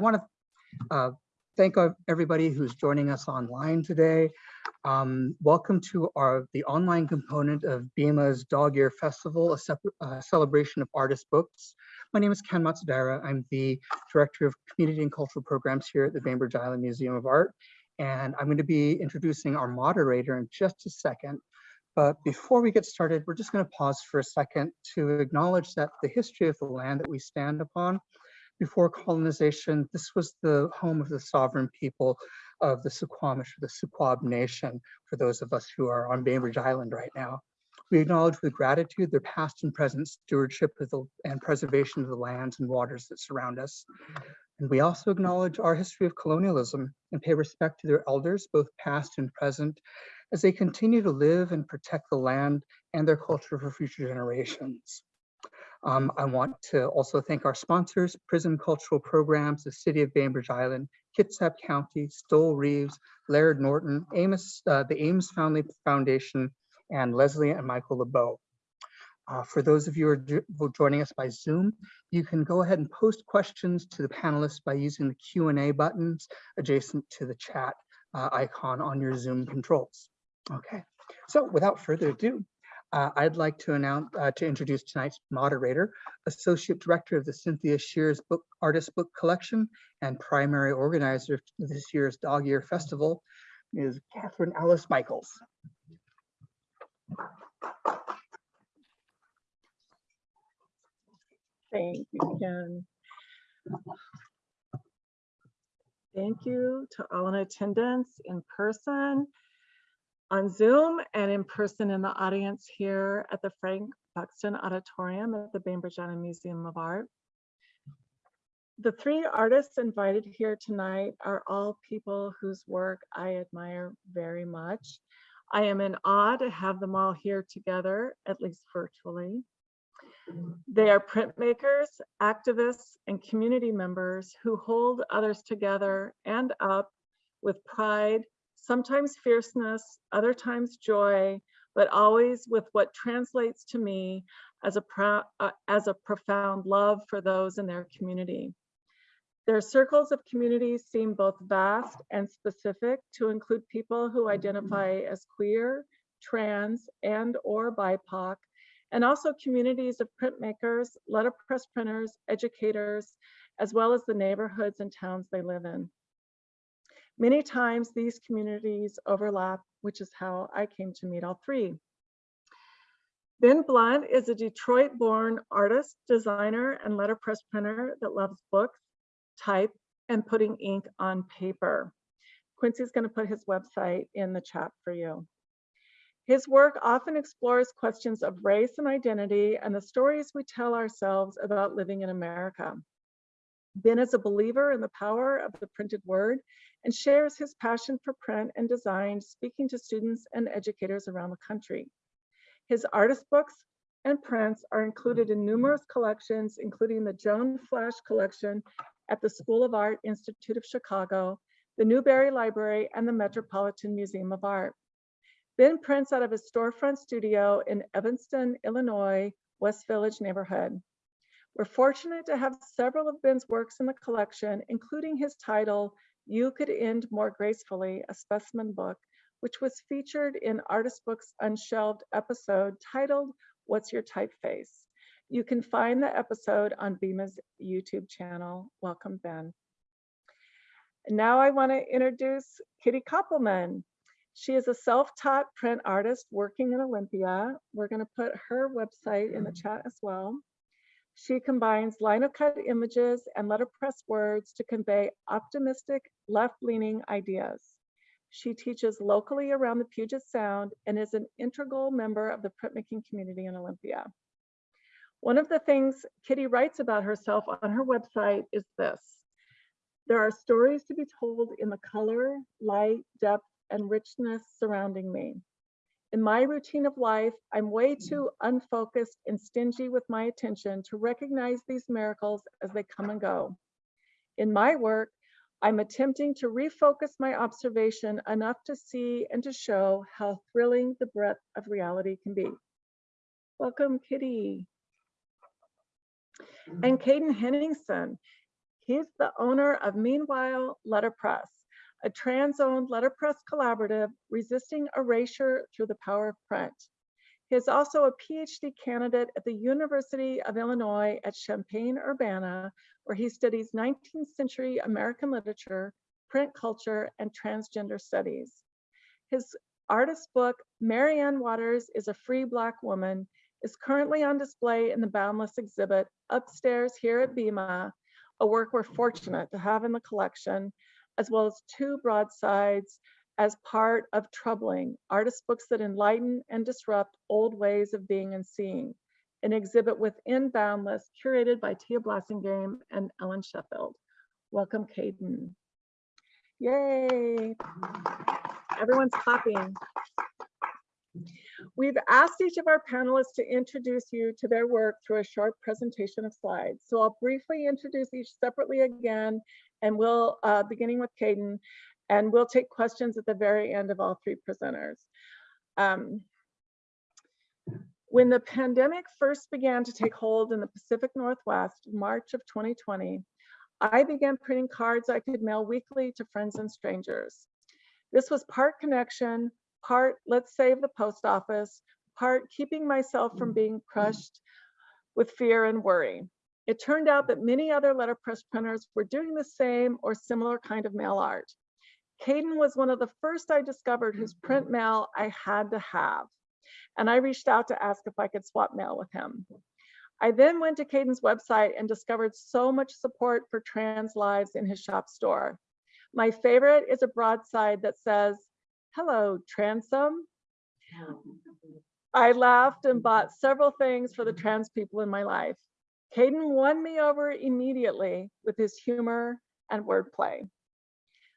want to uh, thank everybody who's joining us online today. Um, welcome to our the online component of BIMA's Dog Year Festival, a, a celebration of artist books. My name is Ken Matsudaira. I'm the Director of Community and Cultural Programs here at the Bainbridge Island Museum of Art. And I'm going to be introducing our moderator in just a second. But before we get started, we're just going to pause for a second to acknowledge that the history of the land that we stand upon before colonization, this was the home of the sovereign people of the Suquamish, or the Suquab Nation, for those of us who are on Bainbridge Island right now. We acknowledge with gratitude their past and present stewardship the, and preservation of the lands and waters that surround us. And we also acknowledge our history of colonialism and pay respect to their elders, both past and present, as they continue to live and protect the land and their culture for future generations. Um, I want to also thank our sponsors, Prism Cultural Programs, the City of Bainbridge Island, Kitsap County, Stoel Rives, Laird Norton, Amos, uh, the Ames Family Foundation, and Leslie and Michael LeBeau. Uh, for those of you who are joining us by Zoom, you can go ahead and post questions to the panelists by using the Q&A buttons adjacent to the chat uh, icon on your Zoom controls. Okay, so without further ado, uh, I'd like to announce uh, to introduce tonight's moderator, Associate Director of the Cynthia Sears Book Artist Book Collection and primary organizer of this year's Dog Year Festival, is Catherine Alice Michaels. Thank you, Ken. Thank you to all in attendance in person on Zoom and in person in the audience here at the Frank Buxton Auditorium at the Bainbridge Island Museum of Art. The three artists invited here tonight are all people whose work I admire very much. I am in awe to have them all here together, at least virtually. They are printmakers, activists, and community members who hold others together and up with pride, sometimes fierceness, other times joy, but always with what translates to me as a, uh, as a profound love for those in their community. Their circles of communities seem both vast and specific to include people who identify as queer, trans, and or BIPOC, and also communities of printmakers, letterpress printers, educators, as well as the neighborhoods and towns they live in. Many times these communities overlap, which is how I came to meet all three. Ben Blount is a Detroit-born artist, designer, and letterpress printer that loves books, type, and putting ink on paper. Quincy's going to put his website in the chat for you. His work often explores questions of race and identity and the stories we tell ourselves about living in America. Ben is a believer in the power of the printed word and shares his passion for print and design, speaking to students and educators around the country. His artist books and prints are included in numerous collections, including the Joan Flasch collection at the School of Art Institute of Chicago, the Newberry Library, and the Metropolitan Museum of Art. Ben prints out of his storefront studio in Evanston, Illinois, West Village neighborhood. We're fortunate to have several of Ben's works in the collection, including his title, you Could End More Gracefully, a specimen book, which was featured in Artist Books Unshelved episode titled, What's Your Typeface? You can find the episode on BIMA's YouTube channel. Welcome, Ben. Now I want to introduce Kitty Koppelman. She is a self-taught print artist working in Olympia. We're going to put her website in the mm. chat as well. She combines lino cut images and letterpress words to convey optimistic, left-leaning ideas. She teaches locally around the Puget Sound and is an integral member of the printmaking community in Olympia. One of the things Kitty writes about herself on her website is this. There are stories to be told in the color, light, depth, and richness surrounding me. In my routine of life, I'm way mm. too unfocused and stingy with my attention to recognize these miracles as they come and go. In my work, I'm attempting to refocus my observation enough to see and to show how thrilling the breadth of reality can be. Welcome, Kitty. And mm. Caden Henningsen. He's the owner of Meanwhile Letterpress, a trans-owned letterpress collaborative resisting erasure through the power of print. He is also a PhD candidate at the University of Illinois at Champaign-Urbana, where he studies 19th century American literature, print culture, and transgender studies. His artist book, Marianne Waters is a Free Black Woman, is currently on display in the Boundless exhibit upstairs here at BIMA, a work we're fortunate to have in the collection, as well as two broadsides as part of Troubling, artist books that enlighten and disrupt old ways of being and seeing, an exhibit within Boundless curated by Tia Blassingame and Ellen Sheffield. Welcome, Caden. Yay. Everyone's clapping. We've asked each of our panelists to introduce you to their work through a short presentation of slides. So I'll briefly introduce each separately again, and we'll, uh, beginning with Caden, and we'll take questions at the very end of all three presenters. Um, when the pandemic first began to take hold in the Pacific Northwest, March of 2020, I began printing cards I could mail weekly to friends and strangers. This was part connection, part let's save the post office, part keeping myself from being crushed with fear and worry. It turned out that many other letterpress printers were doing the same or similar kind of mail art. Caden was one of the first I discovered whose print mail I had to have. And I reached out to ask if I could swap mail with him. I then went to Caden's website and discovered so much support for trans lives in his shop store. My favorite is a broadside that says, hello, transom. I laughed and bought several things for the trans people in my life. Caden won me over immediately with his humor and wordplay.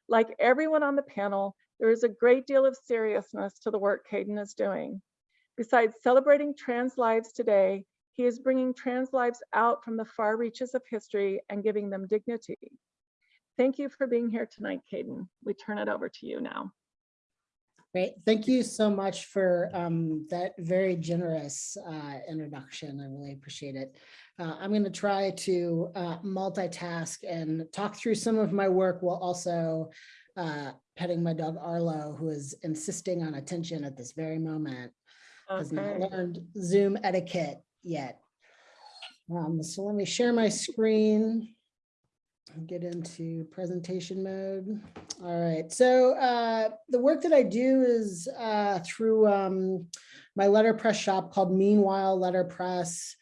Like everyone on the panel, there is a great deal of seriousness to the work Caden is doing. Besides celebrating trans lives today, he is bringing trans lives out from the far reaches of history and giving them dignity. Thank you for being here tonight, Caden. We turn it over to you now. Great. Thank you so much for um, that very generous uh, introduction. I really appreciate it. Uh, I'm going to try to uh, multitask and talk through some of my work while also uh, petting my dog Arlo, who is insisting on attention at this very moment. Has not learned Zoom etiquette yet. Um, so let me share my screen get into presentation mode. All right, so uh, the work that I do is uh, through um, my letterpress shop called Meanwhile Letterpress.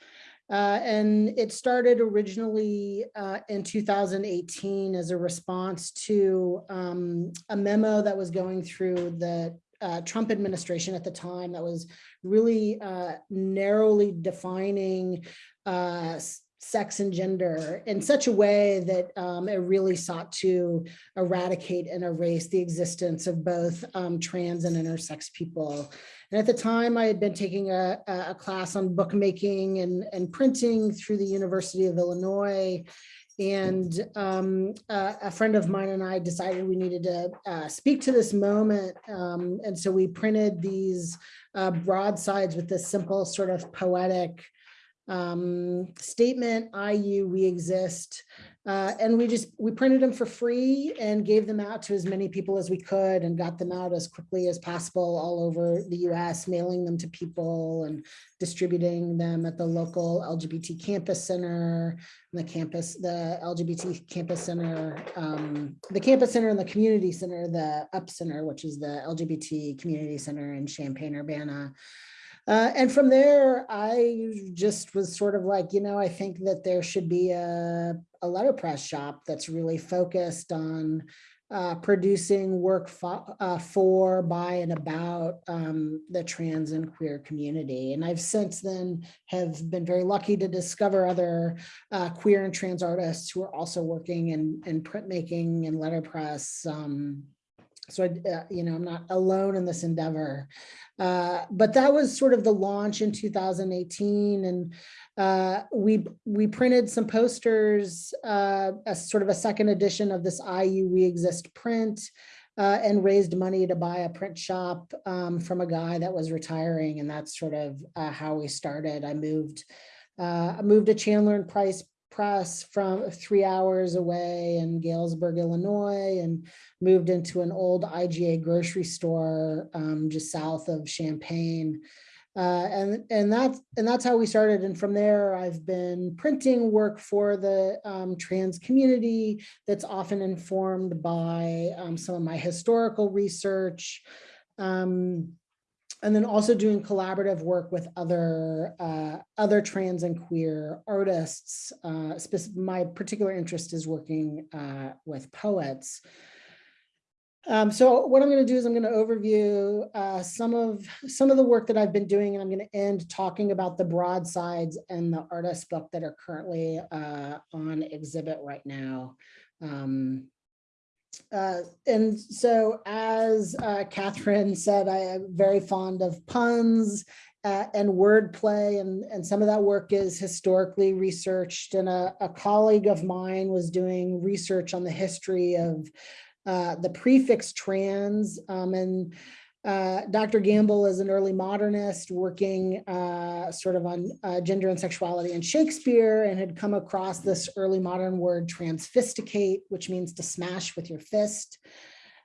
Uh, and it started originally uh, in 2018 as a response to um, a memo that was going through the uh, Trump administration at the time that was really uh, narrowly defining uh, sex and gender in such a way that um, it really sought to eradicate and erase the existence of both um, trans and intersex people. And at the time, I had been taking a, a class on bookmaking and, and printing through the University of Illinois. And um, a, a friend of mine and I decided we needed to uh, speak to this moment. Um, and so we printed these uh, broadsides with this simple sort of poetic um, statement, IU, we exist. Uh, and we just, we printed them for free and gave them out to as many people as we could and got them out as quickly as possible all over the US, mailing them to people and distributing them at the local LGBT campus center, the campus, the LGBT campus center, um, the campus center and the community center, the UP Center, which is the LGBT community center in Champaign-Urbana. Uh, and from there, I just was sort of like, you know, I think that there should be a, a letterpress shop that's really focused on uh, producing work fo- uh, for, by, and about um, the trans and queer community. And I've since then have been very lucky to discover other uh, queer and trans artists who are also working in, in printmaking and letterpress. Um, so, I, uh, you know, I'm not alone in this endeavor. Uh, but that was sort of the launch in 2018. And uh, we, we printed some posters, uh, a sort of a second edition of this IU We Exist print uh, and raised money to buy a print shop um, from a guy that was retiring. And that's sort of uh, how we started. I moved, I moved to Chandler and Price Press from three hours away in Galesburg, Illinois, and moved into an old IGA grocery store um, just south of Champaign. Uh, and and that's and that's how we started. And from there, I've been printing work for the um, trans community that's often informed by um, some of my historical research. Um, and then also doing collaborative work with other uh, other trans and queer artists. Uh, my particular interest is working uh, with poets. Um, so what I'm going to do is I'm going to overview uh, some of some of the work that I've been doing, and I'm going to end talking about the broadsides and the artist book that are currently uh, on exhibit right now. Um, uh, and so as uh, Catherine said, I am very fond of puns uh, and wordplay, and, and some of that work is historically researched. And a, a colleague of mine was doing research on the history of uh, the prefix trans. Um, and uh, Dr. Gamble is an early modernist working uh, sort of on uh, gender and sexuality in Shakespeare and had come across this early modern word transfisticate, which means to smash with your fist.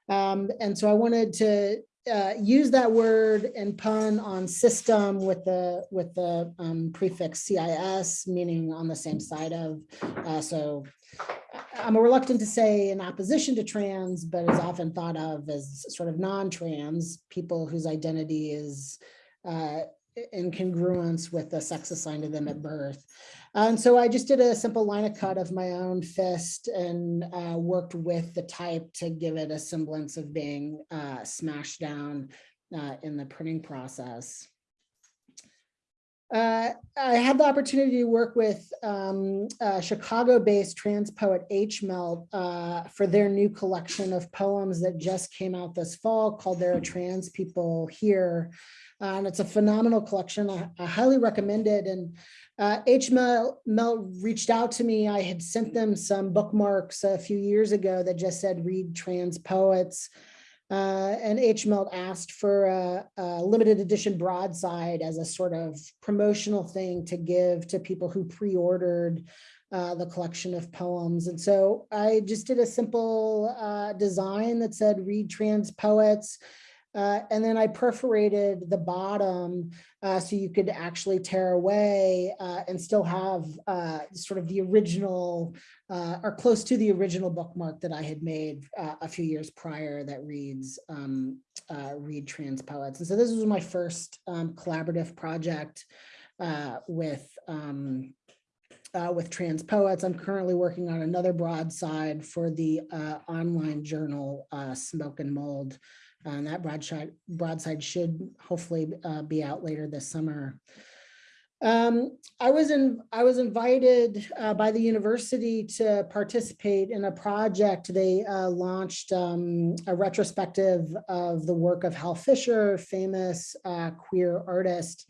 Um, and so I wanted to uh, use that word and pun on system with the with the um, prefix CIS, meaning on the same side of. Uh, so I'm reluctant to say in opposition to trans, but is often thought of as sort of non-trans, people whose identity is uh, in congruence with the sex assigned to them at birth. And so I just did a simple linocut of my own fist and uh, worked with the type to give it a semblance of being uh, smashed down uh, in the printing process. Uh, I had the opportunity to work with um, uh, Chicago-based trans poet H. Melt uh, for their new collection of poems that just came out this fall called There Are Trans People Here. Uh, and it's a phenomenal collection. I, I highly recommend it. And uh, H. Melt, Melt reached out to me. I had sent them some bookmarks a few years ago that just said read trans poets. Uh, and H. Melt asked for a, a, limited edition broadside as a sort of promotional thing to give to people who pre-ordered uh, the collection of poems. And so I just did a simple uh, design that said read trans poets. Uh, and then I perforated the bottom uh, so you could actually tear away uh, and still have uh, sort of the original uh, or close to the original bookmark that I had made uh, a few years prior that reads um, read trans poets. And so this was my first um, collaborative project with um, uh, with trans poets. I'm currently working on another broadside for the uh, online journal uh, Smoke and Mold. And that broadside, broadside should hopefully uh, be out later this summer. Um, I was in, I was invited uh, by the university to participate in a project. They uh, launched um, a retrospective of the work of Hal Fischer, famous uh, queer artist.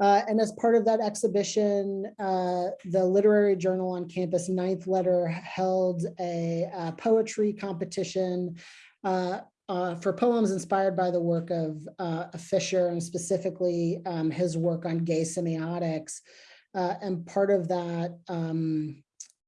Uh, and as part of that exhibition, uh, the Literary Journal on campus Ninth Letter held a, a poetry competition uh, uh, for poems inspired by the work of uh, Fischer and specifically um, his work on gay semiotics. Uh, and part of that um,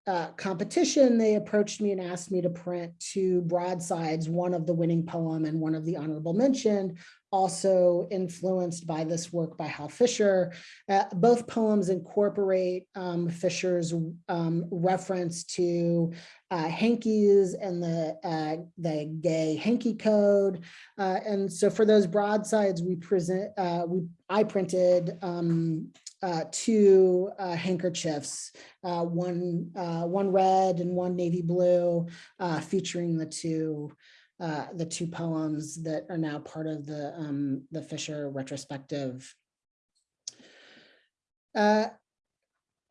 uh, competition, they approached me and asked me to print two broadsides, one of the winning poem and one of the honorable mention, also influenced by this work by Hal Fischer. Uh, both poems incorporate um, Fischer's um, reference to uh, hankies and the, uh, the gay hanky code. Uh, and so for those broadsides, we present, we, I printed um, uh, two uh, handkerchiefs, uh, one uh, one red and one navy blue, uh, featuring the two uh, the two poems that are now part of the um, the Fischer retrospective.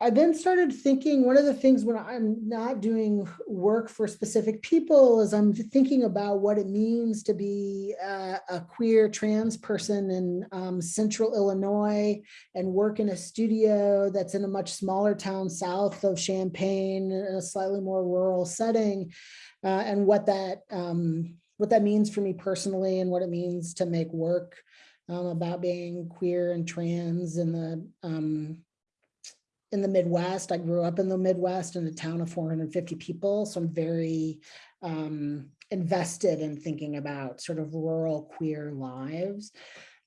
Uh, I then started thinking one of the things when I'm not doing work for specific people is I'm thinking about what it means to be a, a queer trans person in um, central Illinois and work in a studio that's in a much smaller town south of Champaign in a slightly more rural setting uh, and what that um, what that means for me personally and what it means to make work um, about being queer and trans in the um, in the Midwest. I grew up in the Midwest in a town of 450 people. So I'm very um, invested in thinking about sort of rural queer lives.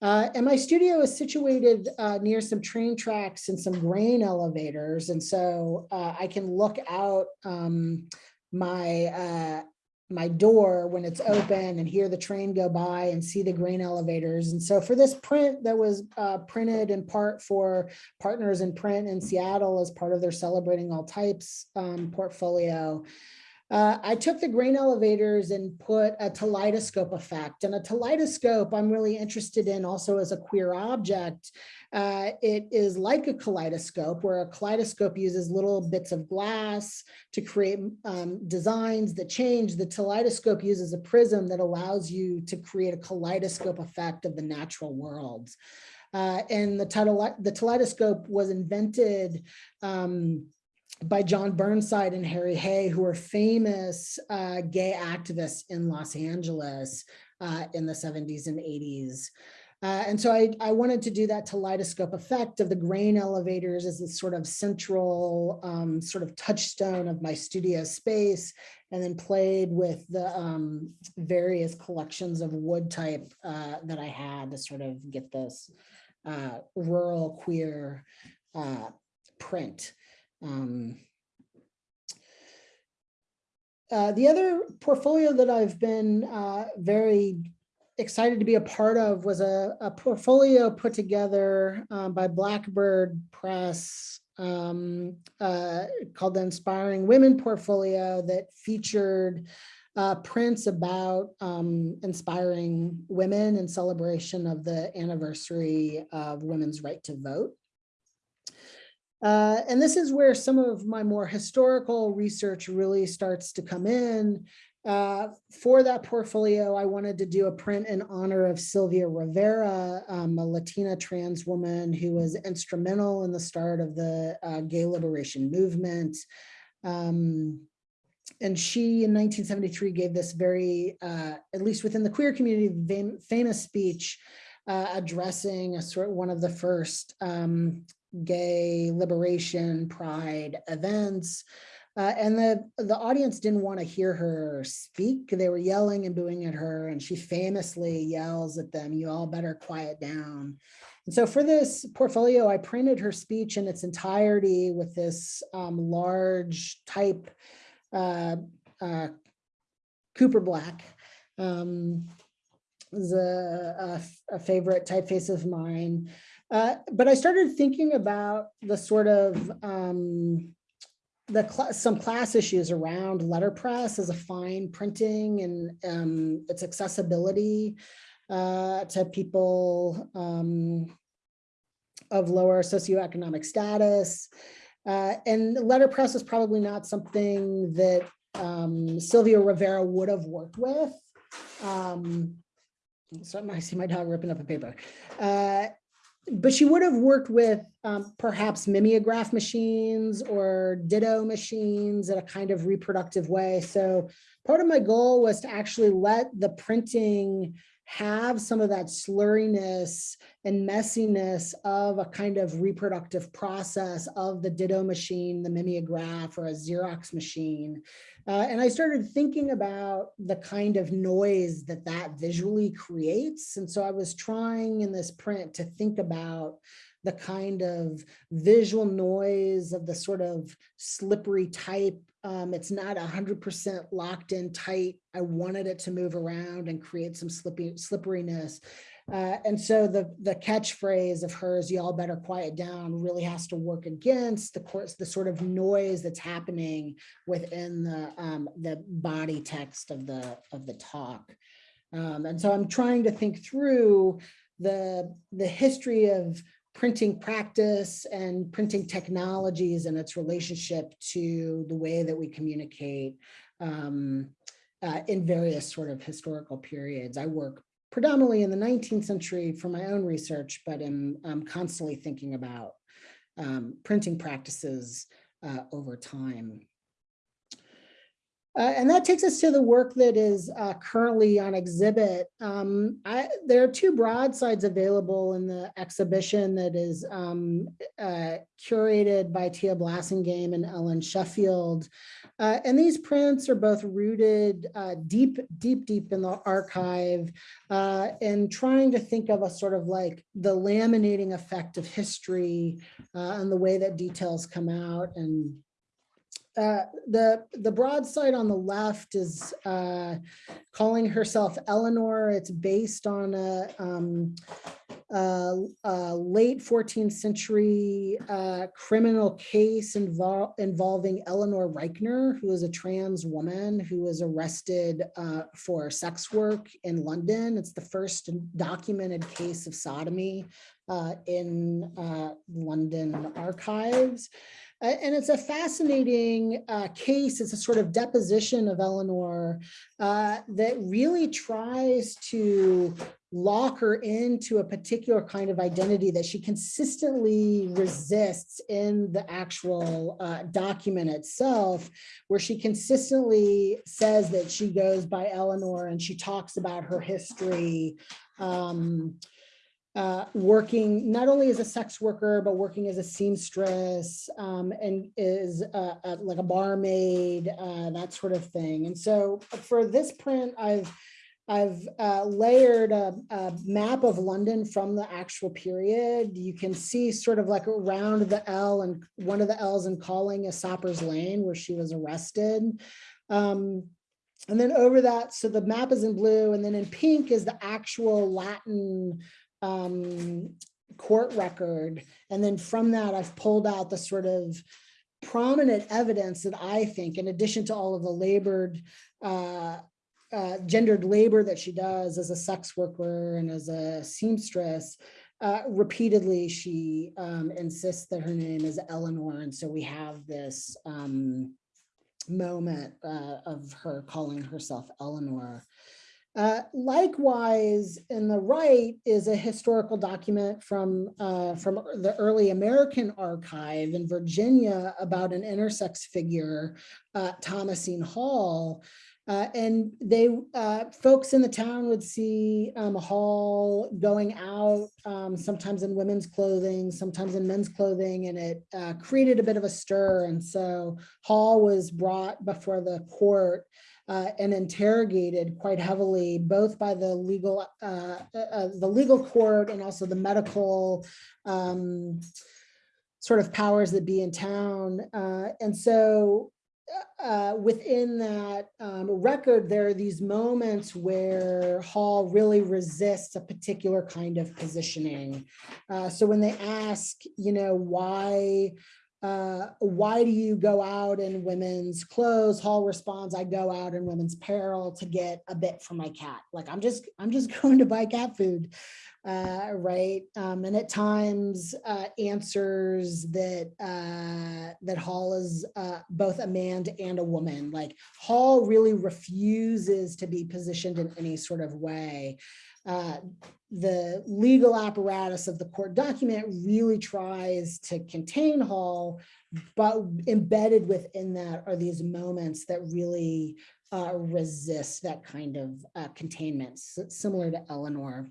Uh, and my studio is situated uh, near some train tracks and some grain elevators. And so uh, I can look out um, my uh, my door when it's open and hear the train go by and see the grain elevators. And so for this print that was uh, printed in part for Partners in Print in Seattle as part of their Celebrating All Types um, portfolio, uh, I took the grain elevators and put a kaleidoscope effect. And a kaleidoscope I'm really interested in also as a queer object. Uh, it is like a kaleidoscope where a kaleidoscope uses little bits of glass to create um, designs that change. The kaleidoscope uses a prism that allows you to create a kaleidoscope effect of the natural worlds. Uh, and the, title, the teleidoscope was invented um, by John Burnside and Harry Hay, who were famous uh, gay activists in Los Angeles uh, in the 70s and 80s. Uh, and so I, I wanted to do that kaleidoscope effect of the grain elevators as a sort of central um, sort of touchstone of my studio space, and then played with the um, various collections of wood type uh, that I had to sort of get this uh, rural queer uh, print. Um, uh, the other portfolio that I've been uh, very excited to be a part of was a, a portfolio put together um, by Blackbird Press um, uh, called the Inspiring Women Portfolio that featured uh, prints about um, inspiring women in celebration of the anniversary of women's right to vote. Uh, and this is where some of my more historical research really starts to come in. Uh, for that portfolio, I wanted to do a print in honor of Sylvia Rivera, um, a Latina trans woman who was instrumental in the start of the uh, gay liberation movement. Um, and she in 1973 gave this very, uh, at least within the queer community, famous speech uh, addressing a sort of one of the first um, gay liberation pride events. Uh, and the, the audience didn't want to hear her speak. They were yelling and booing at her, and she famously yells at them, you all better quiet down. And so for this portfolio, I printed her speech in its entirety with this um, large type uh, uh, Cooper Black. Um, is a, a, a favorite typeface of mine. Uh, but I started thinking about the sort of um, the cl some class issues around letterpress as a fine printing and um, its accessibility uh, to people um, of lower socioeconomic status. Uh, and letterpress is probably not something that um, Sylvia Rivera would have worked with. Um, so I see my dog ripping up a paper. Uh, but she would have worked with um, perhaps mimeograph machines or ditto machines in a kind of reproductive way. So part of my goal was to actually let the printing have some of that slurriness and messiness of a kind of reproductive process of the ditto machine, the mimeograph or a Xerox machine. Uh, and I started thinking about the kind of noise that that visually creates. And so I was trying in this print to think about the kind of visual noise of the sort of slippery type. Um, it's not 100% locked in tight. I wanted it to move around and create some slippy, slipperiness. Uh, and so the, the catchphrase of hers, y'all better quiet down, really has to work against the course, the sort of noise that's happening within the, um, the body text of the, of the talk. Um, and so I'm trying to think through the, the history of printing practice and printing technologies and its relationship to the way that we communicate um, uh, in various sort of historical periods. I work predominantly in the 19th century for my own research, but am, I'm constantly thinking about um, printing practices uh, over time. Uh, and that takes us to the work that is uh, currently on exhibit. Um, I, there are two broadsides available in the exhibition that is um, uh, curated by Tia Blassingame and Ellen Sheffield. Uh, and these prints are both rooted uh, deep, deep, deep in the archive uh, and trying to think of a sort of like the laminating effect of history and the way that details come out and uh, the the broadside on the left is uh, calling herself Eleanor. It's based on a, um, a, a late 14th century uh, criminal case invol involving Eleanor Rykener, who is a trans woman who was arrested uh, for sex work in London. It's the first documented case of sodomy uh, in uh, London archives. And it's a fascinating uh, case. It's a sort of deposition of Eleanor uh, that really tries to lock her into a particular kind of identity that she consistently resists in the actual uh, document itself, where she consistently says that she goes by Eleanor and she talks about her history. Um, uh, working not only as a sex worker, but working as a seamstress um, and is like a barmaid, uh, that sort of thing. And so for this print, I've I've uh, layered a, a, map of London from the actual period. You can see sort of like around the L and one of the L's in calling is Soppers Lane where she was arrested. Um, and then over that, so the map is in blue and then in pink is the actual Latin um, court record. And then from that, I've pulled out the sort of prominent evidence that I think, in addition to all of the labored, uh, uh, gendered labor that she does as a sex worker and as a seamstress, uh, repeatedly she um, insists that her name is Eleanor. And so we have this um, moment uh, of her calling herself Eleanor. Uh, likewise, in the right is a historical document from, uh, from the early American archive in Virginia about an intersex figure, uh, Thomasine Hall. Uh, and they, uh, folks in the town would see um, Hall going out, um, sometimes in women's clothing, sometimes in men's clothing, and it uh, created a bit of a stir. And so Hall was brought before the court uh, and interrogated quite heavily, both by the legal, uh, uh, the legal court and also the medical um, sort of powers that be in town. Uh, and so uh, within that um, record, there are these moments where Hall really resists a particular kind of positioning. Uh, so when they ask, you know, why uh, why do you go out in women's clothes? Hall responds, I go out in women's apparel to get a bit for my cat. Like I'm just, I'm just going to buy cat food, uh, right? Um, and at times uh, answers that uh, that Hall is uh, both a man and a woman. Like Hall really refuses to be positioned in any sort of way. Uh, the legal apparatus of the court document really tries to contain Hall, but embedded within that are these moments that really uh, resist that kind of uh, containment, similar to Eleanor.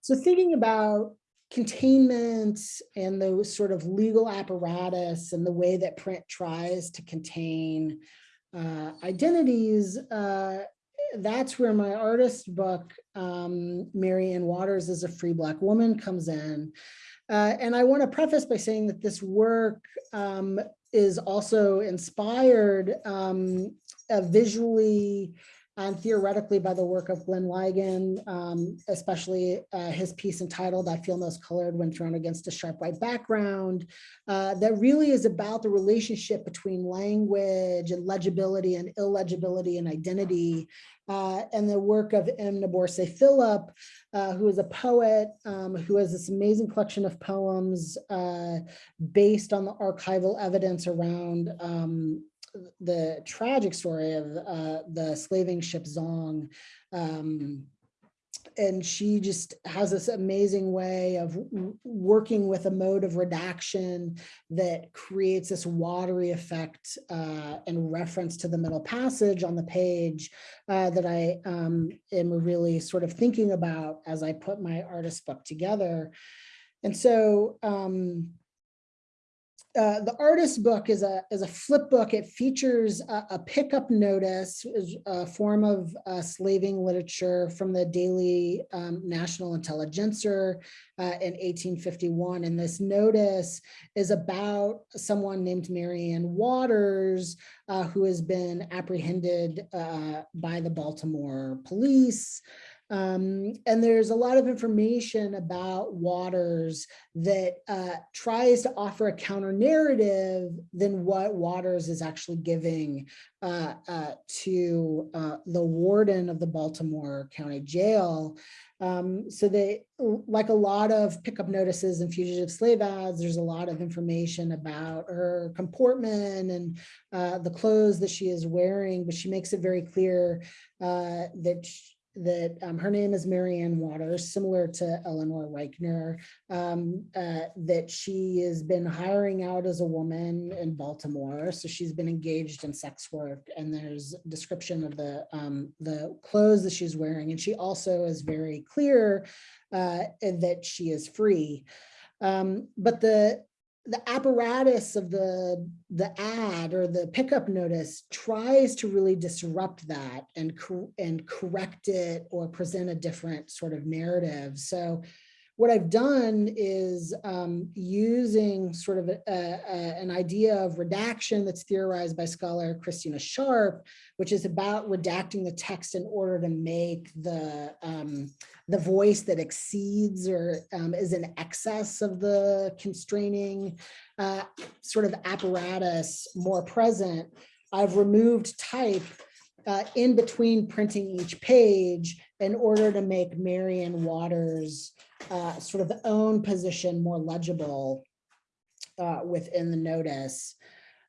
So thinking about containment and the sort of legal apparatus and the way that print tries to contain uh, identities, uh, that's where my artist book, um, Marianne Waters is a free black woman comes in. Uh, and I want to preface by saying that this work um, is also inspired um, visually and theoretically by the work of Glenn Ligon, um, especially uh, his piece entitled I Feel Most Colored When Thrown Against a Sharp White Background, uh, that really is about the relationship between language and legibility and illegibility and identity uh, and the work of M. NourbeSe Philip, uh, who is a poet um, who has this amazing collection of poems uh, based on the archival evidence around um, the tragic story of uh, the slaving ship Zong um, and she just has this amazing way of working with a mode of redaction that creates this watery effect uh, in reference to the middle passage on the page uh, that I um, am really sort of thinking about as I put my artist book together. And so um, uh, the artist book is a is a flip book. It features a, a pickup notice, is a form of uh, slaving literature from the Daily um, National Intelligencer uh, in 1851. And this notice is about someone named Marianne Waters, uh, who has been apprehended uh, by the Baltimore police. Um, and there's a lot of information about Waters that uh, tries to offer a counter narrative than what Waters is actually giving uh, uh, to uh, the warden of the Baltimore County Jail. Um, so they, like a lot of pickup notices and fugitive slave ads, there's a lot of information about her comportment and uh, the clothes that she is wearing, but she makes it very clear uh, that that um, her name is Marianne Waters, similar to Eleanor Rykener, um, uh, that she has been hiring out as a woman in Baltimore. So she's been engaged in sex work and there's description of the, um, the clothes that she's wearing. And she also is very clear uh, that she is free. Um, but the the apparatus of the the ad or the pickup notice tries to really disrupt that and and correct it or present a different sort of narrative. So what I've done is um, using sort of a, a, an idea of redaction that's theorized by scholar Christina Sharpe, which is about redacting the text in order to make the um, the voice that exceeds or um, is in excess of the constraining uh, sort of apparatus more present. I've removed type uh, in between printing each page in order to make Marion Waters uh, sort of own position more legible uh, within the notice.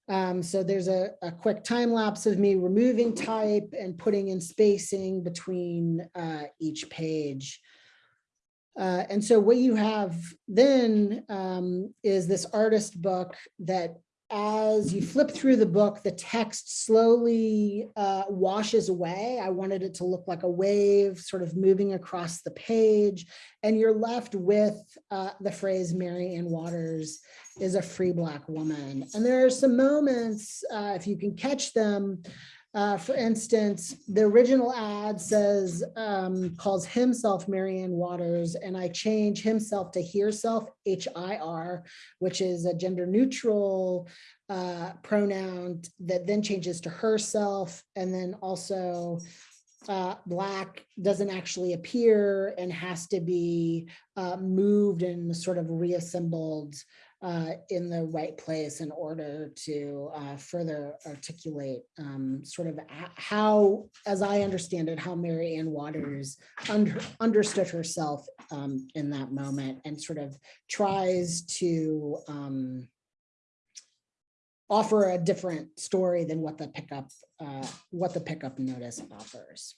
Um, so there's a, a quick time lapse of me removing type and putting in spacing between uh, each page. Uh, and so what you have then um, is this artist book that as you flip through the book, the text slowly uh, washes away. I wanted it to look like a wave sort of moving across the page. And you're left with uh, the phrase Mary Ann Waters is a free black woman. And there are some moments, uh, if you can catch them, uh, for instance, the original ad says, um, calls himself Marianne Waters, and I change himself to herself, H-I-R, which is a gender neutral uh, pronoun that then changes to herself. And then also uh, black doesn't actually appear and has to be uh, moved and sort of reassembled uh, in the right place in order to uh, further articulate um, sort of how, as I understand it, how Mary Ann Waters under, understood herself um, in that moment and sort of tries to um, offer a different story than what the pickup, uh, what the pickup notice offers.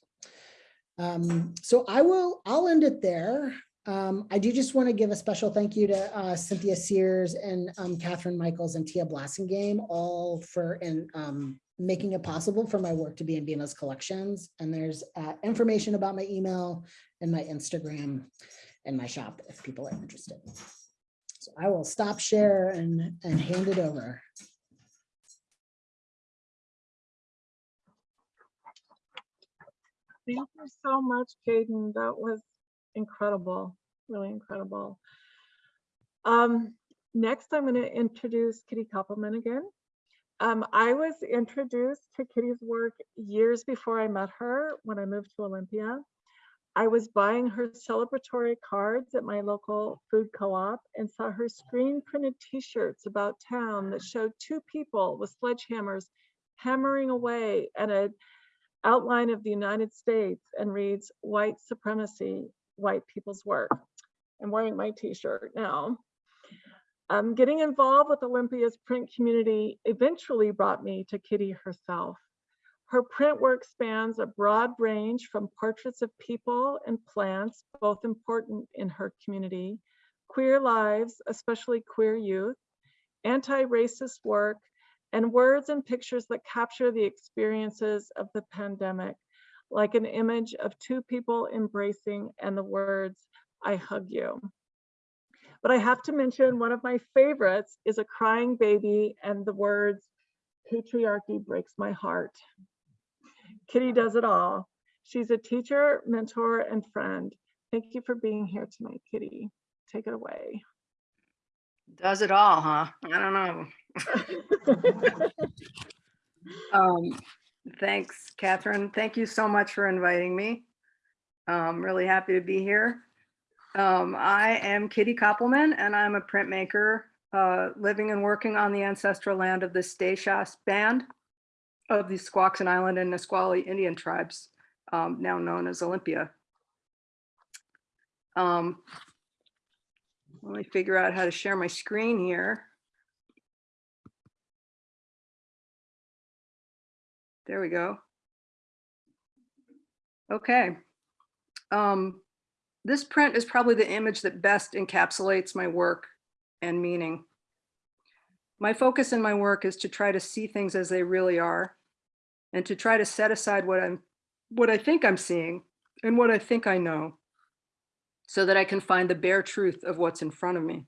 Um, so I will, I'll end it there. Um, I do just want to give a special thank you to uh, Cynthia Sears and um, Catherine Michaels and Tia Blassingame, all for um, making it possible for my work to be in BIMA's collections. And there's uh, information about my email and my Instagram and my shop if people are interested. So I will stop share and, and hand it over. Thank you so much, Caden. That was incredible, really incredible. Um, next, I'm going to introduce Kitty Koppelman again. Um, I was introduced to Kitty's work years before I met her when I moved to Olympia. I was buying her celebratory cards at my local food co-op and saw her screen printed t-shirts about town that showed two people with sledgehammers hammering away at a outline of the United States and reads white supremacy, white people's work. I'm wearing my t-shirt now. Um, getting involved with Olympia's print community eventually brought me to Kitty herself. Her print work spans a broad range from portraits of people and plants, both important in her community, queer lives, especially queer youth, anti-racist work, and words and pictures that capture the experiences of the pandemic, like an image of two people embracing and the words, I hug you. But I have to mention one of my favorites is a crying baby and the words, patriarchy breaks my heart. Kitty does it all. She's a teacher, mentor, and friend. Thank you for being here tonight, Kitty. Take it away. Does it all, huh? I don't know. Um, thanks, Catherine. Thank you so much for inviting me. I'm really happy to be here. Um, I am Kitty Koppelman and I'm a printmaker, uh, living and working on the ancestral land of the Steh-Chass band of the Squaxin Island and Nisqually Indian tribes, um, now known as Olympia. Um, let me figure out how to share my screen here. There we go. Okay. Um, this print is probably the image that best encapsulates my work and meaning. My focus in my work is to try to see things as they really are and to try to set aside what I'm what I think I'm seeing and what I think I know so that I can find the bare truth of what's in front of me.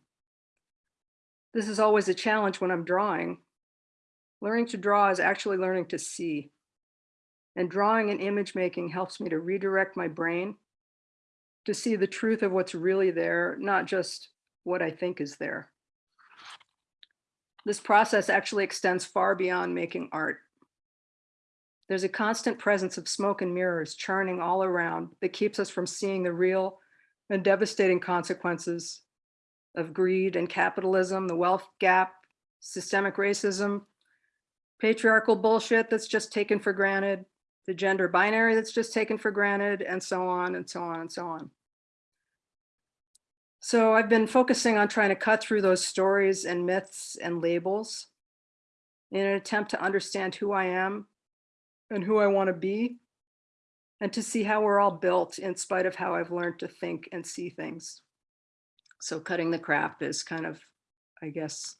This is always a challenge when I'm drawing. Learning to draw is actually learning to see. And drawing and image making helps me to redirect my brain to see the truth of what's really there, not just what I think is there. This process actually extends far beyond making art. There's a constant presence of smoke and mirrors churning all around that keeps us from seeing the real and devastating consequences of greed and capitalism, the wealth gap, systemic racism, patriarchal bullshit that's just taken for granted, the gender binary that's just taken for granted, and so on and so on and so on. So I've been focusing on trying to cut through those stories and myths and labels in an attempt to understand who I am and who I want to be and to see how we're all built in spite of how I've learned to think and see things. So cutting the crap is kind of, I guess,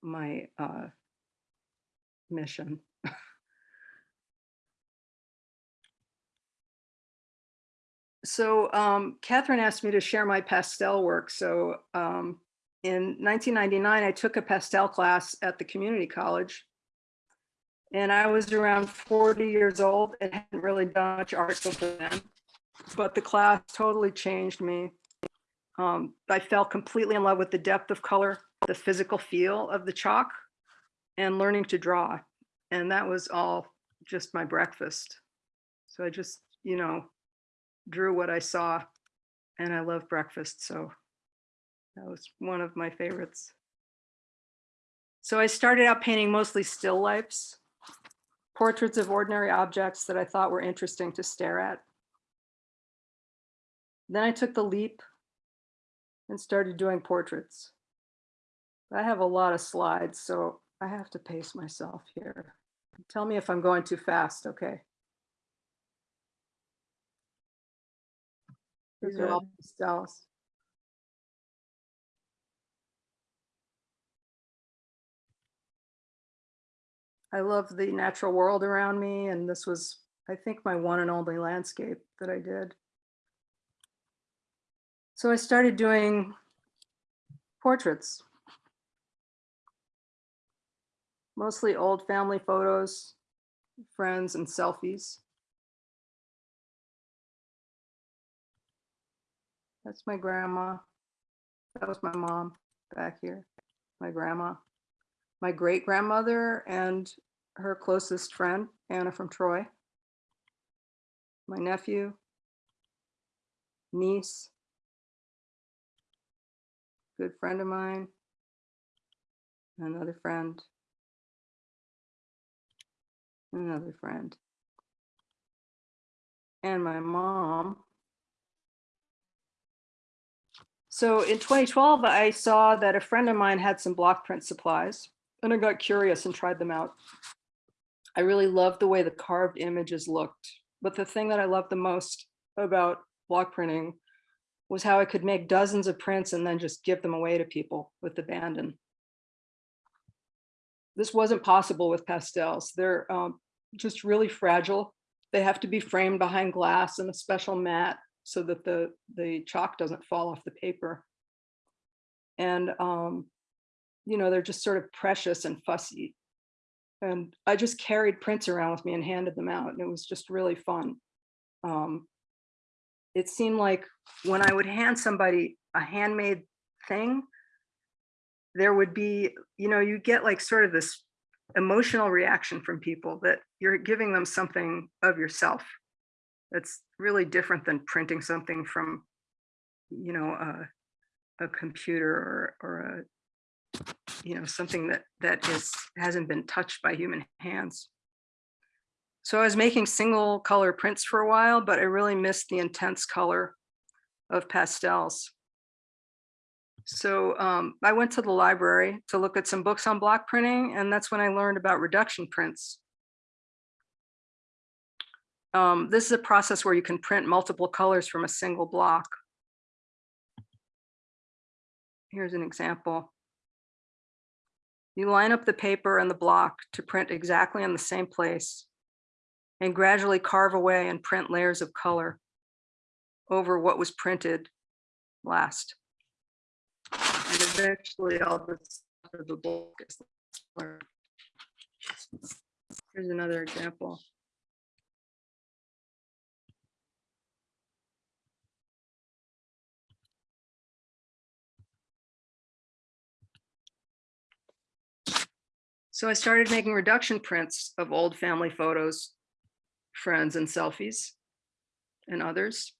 my uh, mission. so um, Catherine asked me to share my pastel work. So um, in 1999, I took a pastel class at the community college and I was around 40 years old and hadn't really done much art before then. But the class totally changed me. Um, I fell completely in love with the depth of color, the physical feel of the chalk, and learning to draw. And that was all just my breakfast. So I just, you know, drew what I saw and I love breakfast. So that was one of my favorites. So I started out painting mostly still lifes portraits of ordinary objects that I thought were interesting to stare at. Then I took the leap and started doing portraits. I have a lot of slides, so I have to pace myself here. Tell me if I'm going too fast, okay? These are all pastels. I love the natural world around me, and this was, I think, my one and only landscape that I did. So I started doing portraits. Mostly old family photos, friends and selfies. That's my grandma. That was my mom back here, my grandma. My great grandmother and her closest friend, Anna from Troy, my nephew, niece, good friend of mine, another friend, another friend, and my mom. So in 2012, I saw that a friend of mine had some block print supplies and I got curious and tried them out. I really loved the way the carved images looked. But the thing that I loved the most about block printing was how I could make dozens of prints and then just give them away to people with abandon. This wasn't possible with pastels. They're um, just really fragile. They have to be framed behind glass and a special mat so that the, the chalk doesn't fall off the paper. And, um, you know, they're just sort of precious and fussy. And I just carried prints around with me and handed them out and it was just really fun. Um, it seemed like when I would hand somebody a handmade thing, there would be, you know, you get like sort of this emotional reaction from people that you're giving them something of yourself. That's really different than printing something from, you know, a, a computer or, or a, you know, something that that is hasn't been touched by human hands. So I was making single color prints for a while, but I really missed the intense color of pastels. So um, I went to the library to look at some books on block printing, and that's when I learned about reduction prints. Um, this is a process where you can print multiple colors from a single block. Here's an example. You line up the paper and the block to print exactly in the same place and gradually carve away and print layers of color over what was printed last. And eventually all this of the book is learned. Here's another example. So I started making reduction prints of old family photos, friends and selfies and others.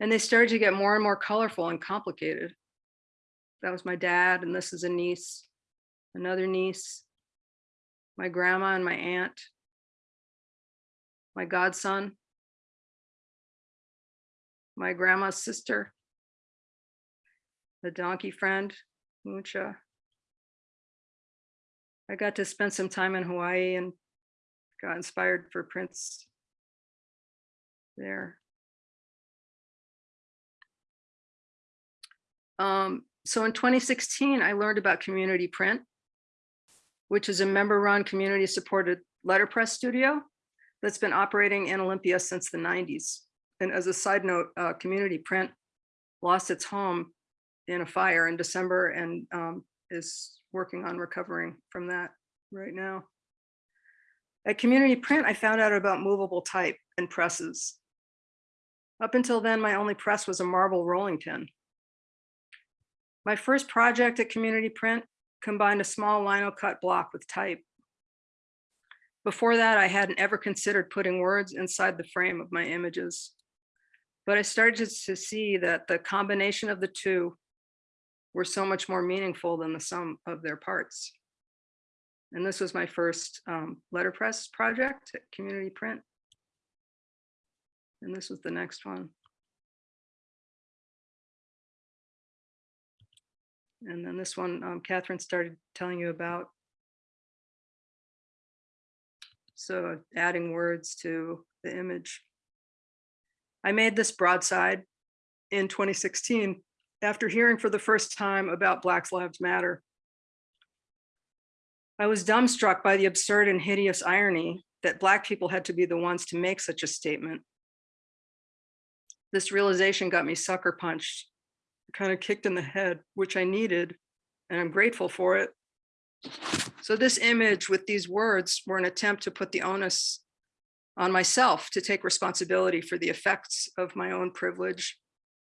And they started to get more and more colorful and complicated. That was my dad, and this is a niece, another niece, my grandma and my aunt, my godson, my grandma's sister, the donkey friend, Mucha. I got to spend some time in Hawaii and got inspired for prints there. Um, so in 2016, I learned about Community Print, which is a member-run community-supported letterpress studio that's been operating in Olympia since the 90s. And as a side note, uh, Community Print lost its home in a fire in December and um, is working on recovering from that right now. At Community Print, I found out about movable type and presses. Up until then, my only press was a marble rolling pin. My first project at Community Print combined a small lino cut block with type. Before that, I hadn't ever considered putting words inside the frame of my images. But I started to see that the combination of the two were so much more meaningful than the sum of their parts. And this was my first um, letterpress project at Community Print. And this was the next one. And then this one, um, Catherine started telling you about. So adding words to the image. I made this broadside in 2016 after hearing for the first time about Black Lives Matter. I was dumbstruck by the absurd and hideous irony that Black people had to be the ones to make such a statement. This realization got me sucker punched, kind of kicked in the head, which I needed, and I'm grateful for it. So this image with these words were an attempt to put the onus on myself to take responsibility for the effects of my own privilege,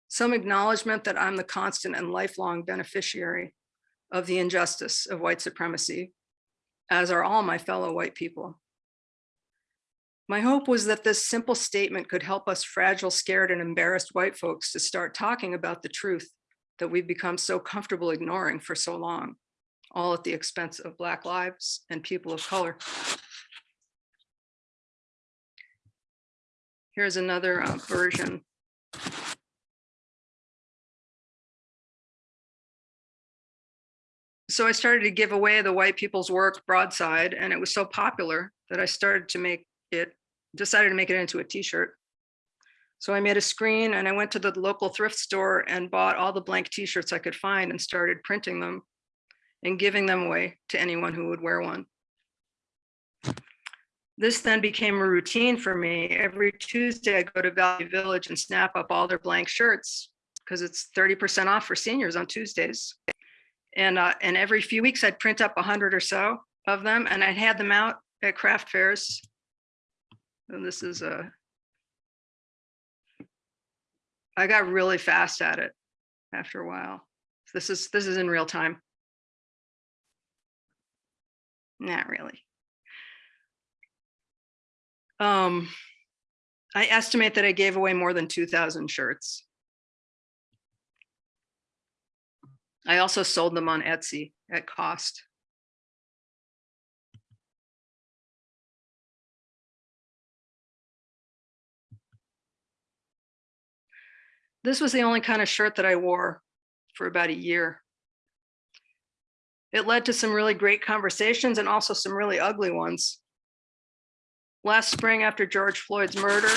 some acknowledgement that I'm the constant and lifelong beneficiary of the injustice of white supremacy, as are all my fellow white people. My hope was that this simple statement could help us fragile, scared, and embarrassed white folks to start talking about the truth that we've become so comfortable ignoring for so long, all at the expense of Black lives and people of color. Here's another uh, version. So I started to give away the white people's work broadside and it was so popular that I started to make it, decided to make it into a t-shirt. So I made a screen and I went to the local thrift store and bought all the blank t-shirts I could find and started printing them and giving them away to anyone who would wear one. This then became a routine for me. Every Tuesday, I go to Value Village and snap up all their blank shirts because it's 30% off for seniors on Tuesdays. And, uh, and every few weeks I'd print up a hundred or so of them and I'd had them out at craft fairs. And this is a, I got really fast at it after a while. This is, this is in real time. Not really. Um, I estimate that I gave away more than 2000 shirts. I also sold them on Etsy at cost. This was the only kind of shirt that I wore for about a year. It led to some really great conversations and also some really ugly ones. Last spring after George Floyd's murder,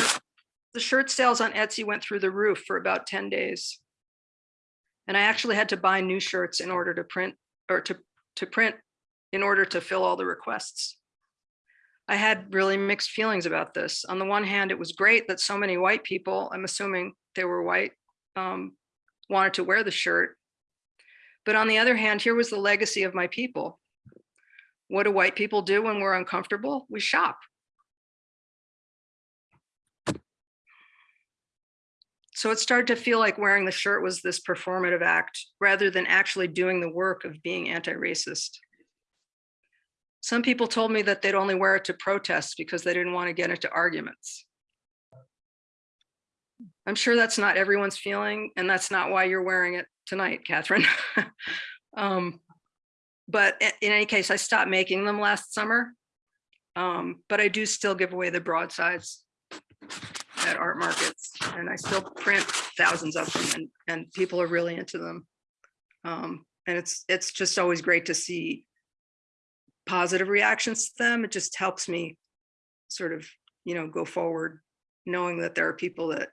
the shirt sales on Etsy went through the roof for about 10 days. And I actually had to buy new shirts in order to print or to, to print in order to fill all the requests. I had really mixed feelings about this. On the one hand, it was great that so many white people, I'm assuming they were white, um, wanted to wear the shirt. But on the other hand, here was the legacy of my people. What do white people do when we're uncomfortable? We shop. So it started to feel like wearing the shirt was this performative act rather than actually doing the work of being anti-racist. Some people told me that they'd only wear it to protest because they didn't want to get into arguments. I'm sure that's not everyone's feeling, and that's not why you're wearing it tonight, Catherine. um, but in any case, I stopped making them last summer. Um, but I do still give away the broadsides at art markets, and I still print thousands of them, and, and people are really into them. Um, and it's it's just always great to see positive reactions to them. It just helps me sort of, you know, go forward, knowing that there are people that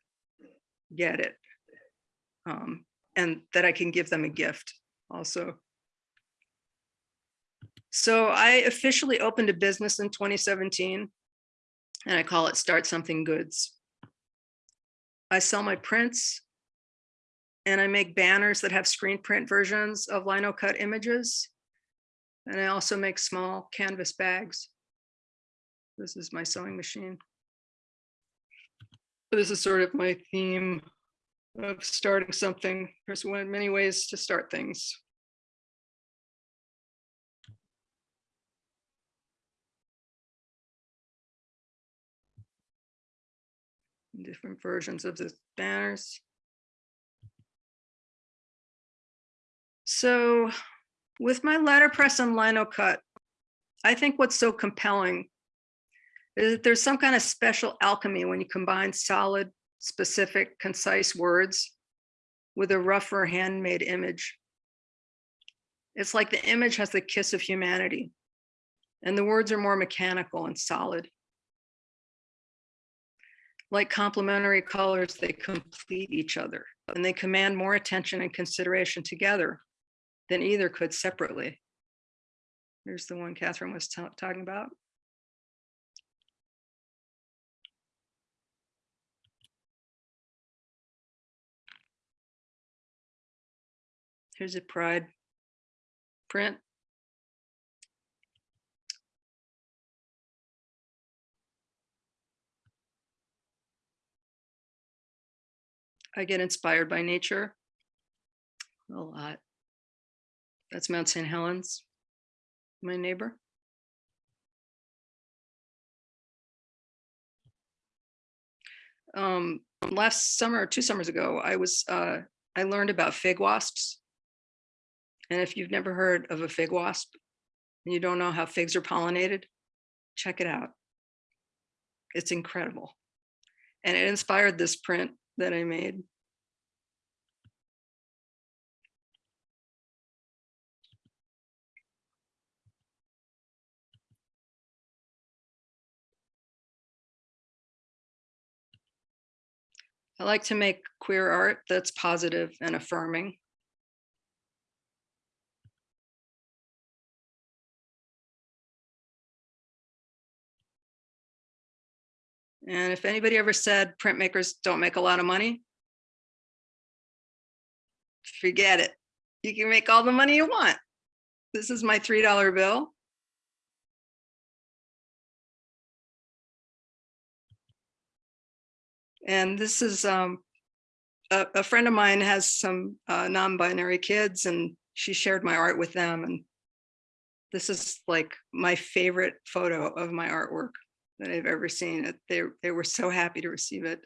get it. Um, and that I can give them a gift also. So I officially opened a business in 2017 and I call it Start Something Goods. I sell my prints and I make banners that have screen print versions of lino cut images. And I also make small canvas bags. This is my sewing machine. This is sort of my theme of starting something. There's one many ways to start things. Different versions of the banners. So with my letterpress and lino cut, I think what's so compelling there's some kind of special alchemy when you combine solid, specific, concise words with a rougher handmade image. It's like the image has the kiss of humanity and the words are more mechanical and solid. Like complementary colors, they complete each other and they command more attention and consideration together than either could separately. Here's the one Catherine was talking about. Here's a pride print. I get inspired by nature a lot. That's Mount St. Helens, my neighbor. Um, last summer, two summers ago, I was, uh, I learned about fig wasps. And if you've never heard of a fig wasp and you don't know how figs are pollinated, check it out. It's incredible. And it inspired this print that I made. I like to make queer art that's positive and affirming. And if anybody ever said printmakers don't make a lot of money, forget it. You can make all the money you want. This is my $3 bill. And this is, um, a, a friend of mine has some uh, non-binary kids and she shared my art with them. And this is like my favorite photo of my artwork that I've ever seen. It They, they were so happy to receive it.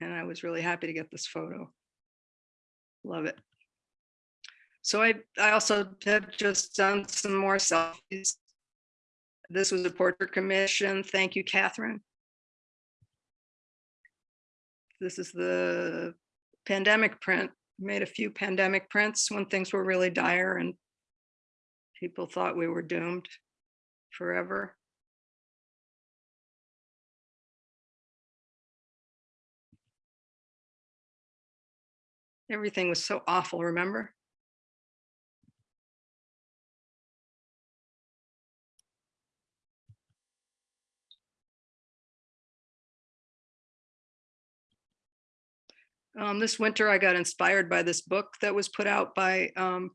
And I was really happy to get this photo. Love it. So I, I also have just done some more selfies. This was a portrait commission. Thank you, Catherine. This is the pandemic print. Made a few pandemic prints when things were really dire and people thought we were doomed forever. Everything was so awful, remember? Um, this winter, I got inspired by this book that was put out by um,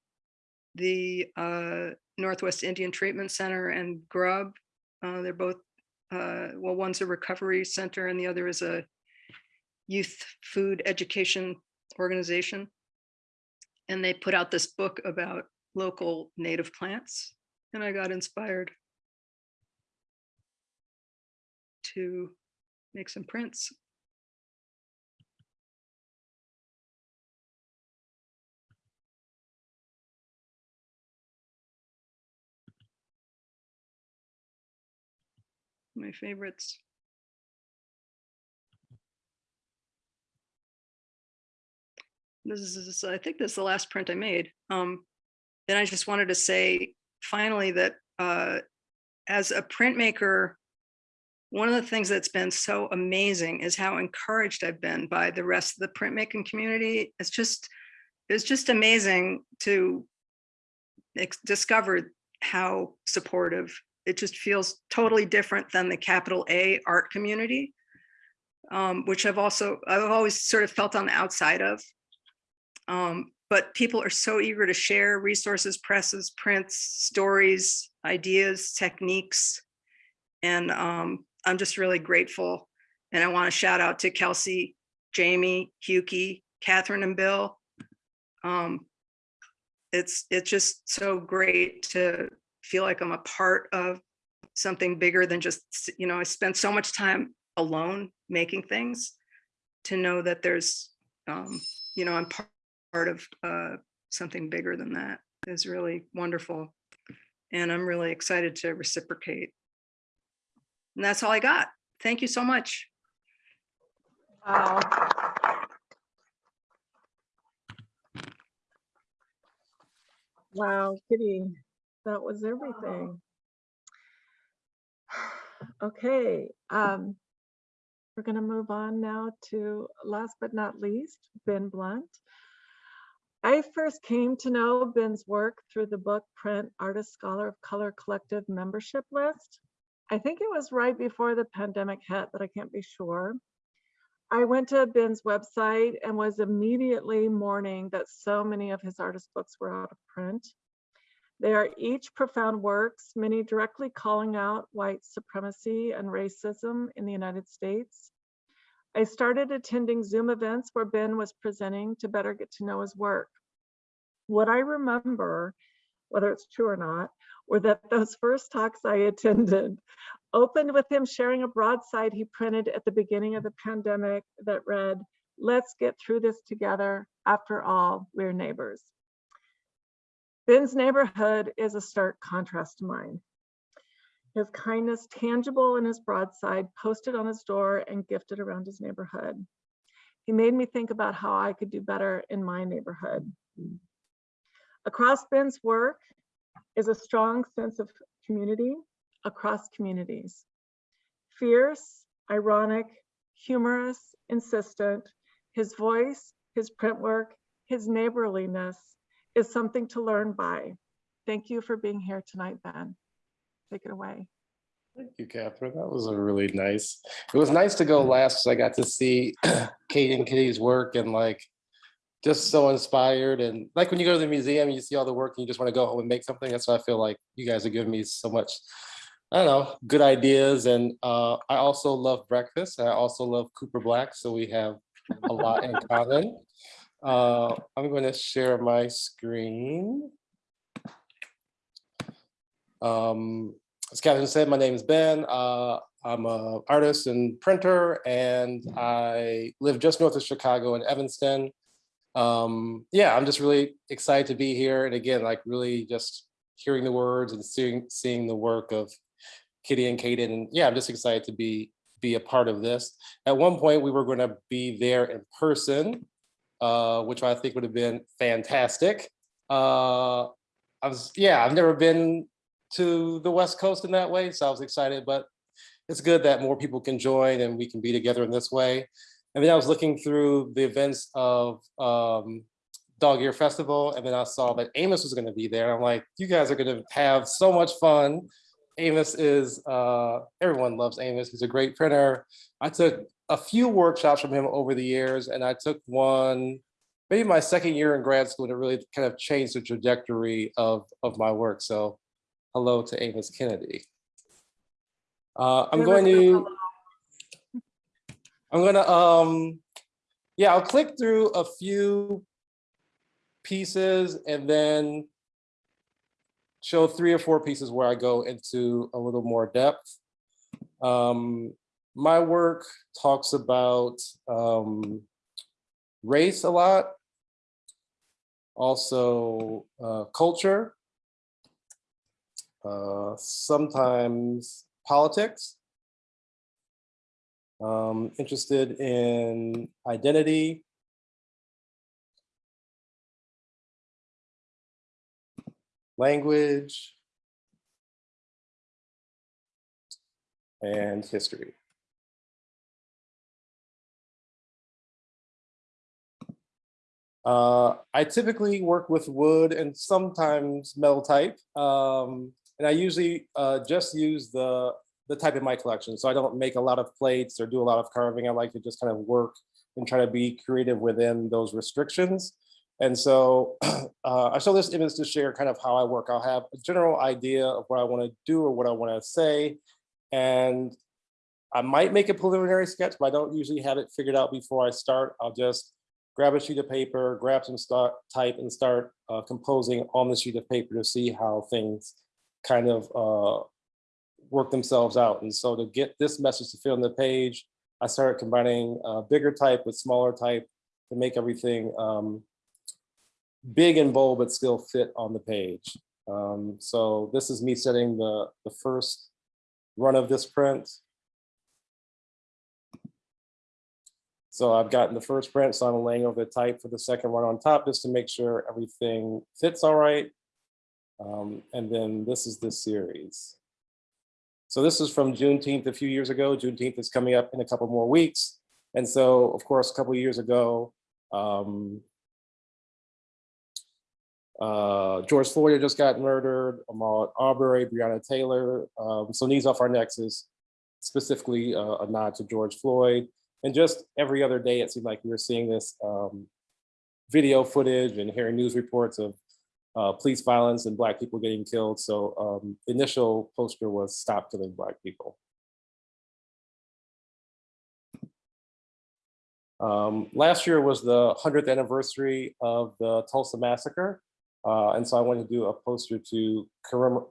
the uh, Northwest Indian Treatment Center and Grub. Uh, they're both, uh, well, one's a recovery center and the other is a youth food education organization. And they put out this book about local native plants and I got inspired to make some prints. my favorites. This is, I think this is the last print I made. Um, then I just wanted to say finally that uh, as a printmaker, one of the things that's been so amazing is how encouraged I've been by the rest of the printmaking community. It's just, it's just amazing to discover how supportive it just feels totally different than the capital A art community, um, which I've also, I've always sort of felt on the outside of. Um, but people are so eager to share resources, presses, prints, stories, ideas, techniques. And um, I'm just really grateful. And I want to shout out to Kelsey, Jamie, Huki, Catherine and Bill. Um, it's, it's just so great to feel like I'm a part of something bigger than just, you know, I spent so much time alone making things to know that there's, um, you know, I'm part, part of uh, something bigger than that is really wonderful. And I'm really excited to reciprocate. And that's all I got. Thank you so much. Wow. Wow, Kitty, that was everything. Okay, um, we're gonna move on now to last but not least, Ben Blount. I first came to know Ben's work through the book Print Artist Scholar of Color Collective membership list. I think it was right before the pandemic hit, but I can't be sure. I went to Ben's website and was immediately mourning that so many of his artist books were out of print. They are each profound works, many directly calling out white supremacy and racism in the United States. I started attending Zoom events where Ben was presenting to better get to know his work. What I remember, whether it's true or not, were that those first talks I attended opened with him sharing a broadside he printed at the beginning of the pandemic that read, let's get through this together. After all, we're neighbors. Ben's neighborhood is a stark contrast to mine. His kindness tangible in his broadside, posted on his door and gifted around his neighborhood. He made me think about how I could do better in my neighborhood. Across Ben's work is a strong sense of community across communities. Fierce, ironic, humorous, insistent. His voice, his print work, his neighborliness is something to learn by. Thank you for being here tonight, Ben. Take it away. Thank you, Catherine. That was a really nice. It was nice to go last. 'cause I got to see Kate and Kitty's work and like just so inspired. And like when you go to the museum, and you see all the work and you just want to go home and make something. That's why I feel like you guys are giving me so much, I don't know, good ideas. And uh, I also love breakfast. I also love Cooper Black. So we have a lot in common. Uh, I'm going to share my screen. Um, as Catherine said, my name is Ben. Uh, I'm an artist and printer, and I live just north of Chicago in Evanston. Um, yeah, I'm just really excited to be here. And again, like really just hearing the words and seeing seeing the work of Kitty and Kaden. And yeah, I'm just excited to be be a part of this. At one point, we were going to be there in person, uh, which I think would have been fantastic. Uh, I was, yeah, I've never been to the West Coast in that way. So I was excited, but it's good that more people can join and we can be together in this way. And then I was looking through the events of um, Dog Ear Festival, and then I saw that Amos was gonna be there. I'm like, you guys are gonna have so much fun. Amos is, uh, everyone loves Amos. He's a great printer. I took a few workshops from him over the years, and I took one, maybe my second year in grad school, and it really kind of changed the trajectory of, of my work. So hello to Amos Kennedy. Uh, I'm going to. I'm gonna, um, yeah, I'll click through a few pieces and then show three or four pieces where I go into a little more depth. Um, my work talks about um, race a lot, also uh, culture, uh, sometimes politics, um, interested in identity, language, and history. Uh, I typically work with wood and sometimes metal type. Um, and I usually uh, just use the, the type in my collection. So I don't make a lot of plates or do a lot of carving. I like to just kind of work and try to be creative within those restrictions. And so uh, I show this image to share kind of how I work. I'll have a general idea of what I want to do or what I want to say. And I might make a preliminary sketch, but I don't usually have it figured out before I start. I'll just grab a sheet of paper, grab some start, type and start uh, composing on the sheet of paper to see how things kind of uh, work themselves out. And so to get this message to fit on the page, I started combining bigger type with smaller type to make everything um, big and bold, but still fit on the page. Um, so this is me setting the, the first run of this print. So I've gotten the first print, so I'm laying over the type for the second one on top just to make sure everything fits all right. Um, and then this is the series. So this is from Juneteenth a few years ago. Juneteenth is coming up in a couple more weeks. And so, of course, a couple years ago, um, uh, George Floyd just got murdered, Ahmaud Arbery, Breonna Taylor. Um, so Knees Off Our Necks is specifically uh, a nod to George Floyd. And just every other day, it seemed like we were seeing this um, video footage and hearing news reports of uh, police violence and Black people getting killed. So um, initial poster was Stop Killing Black People. Um, last year was the 100th anniversary of the Tulsa Massacre. Uh, and so I wanted to do a poster to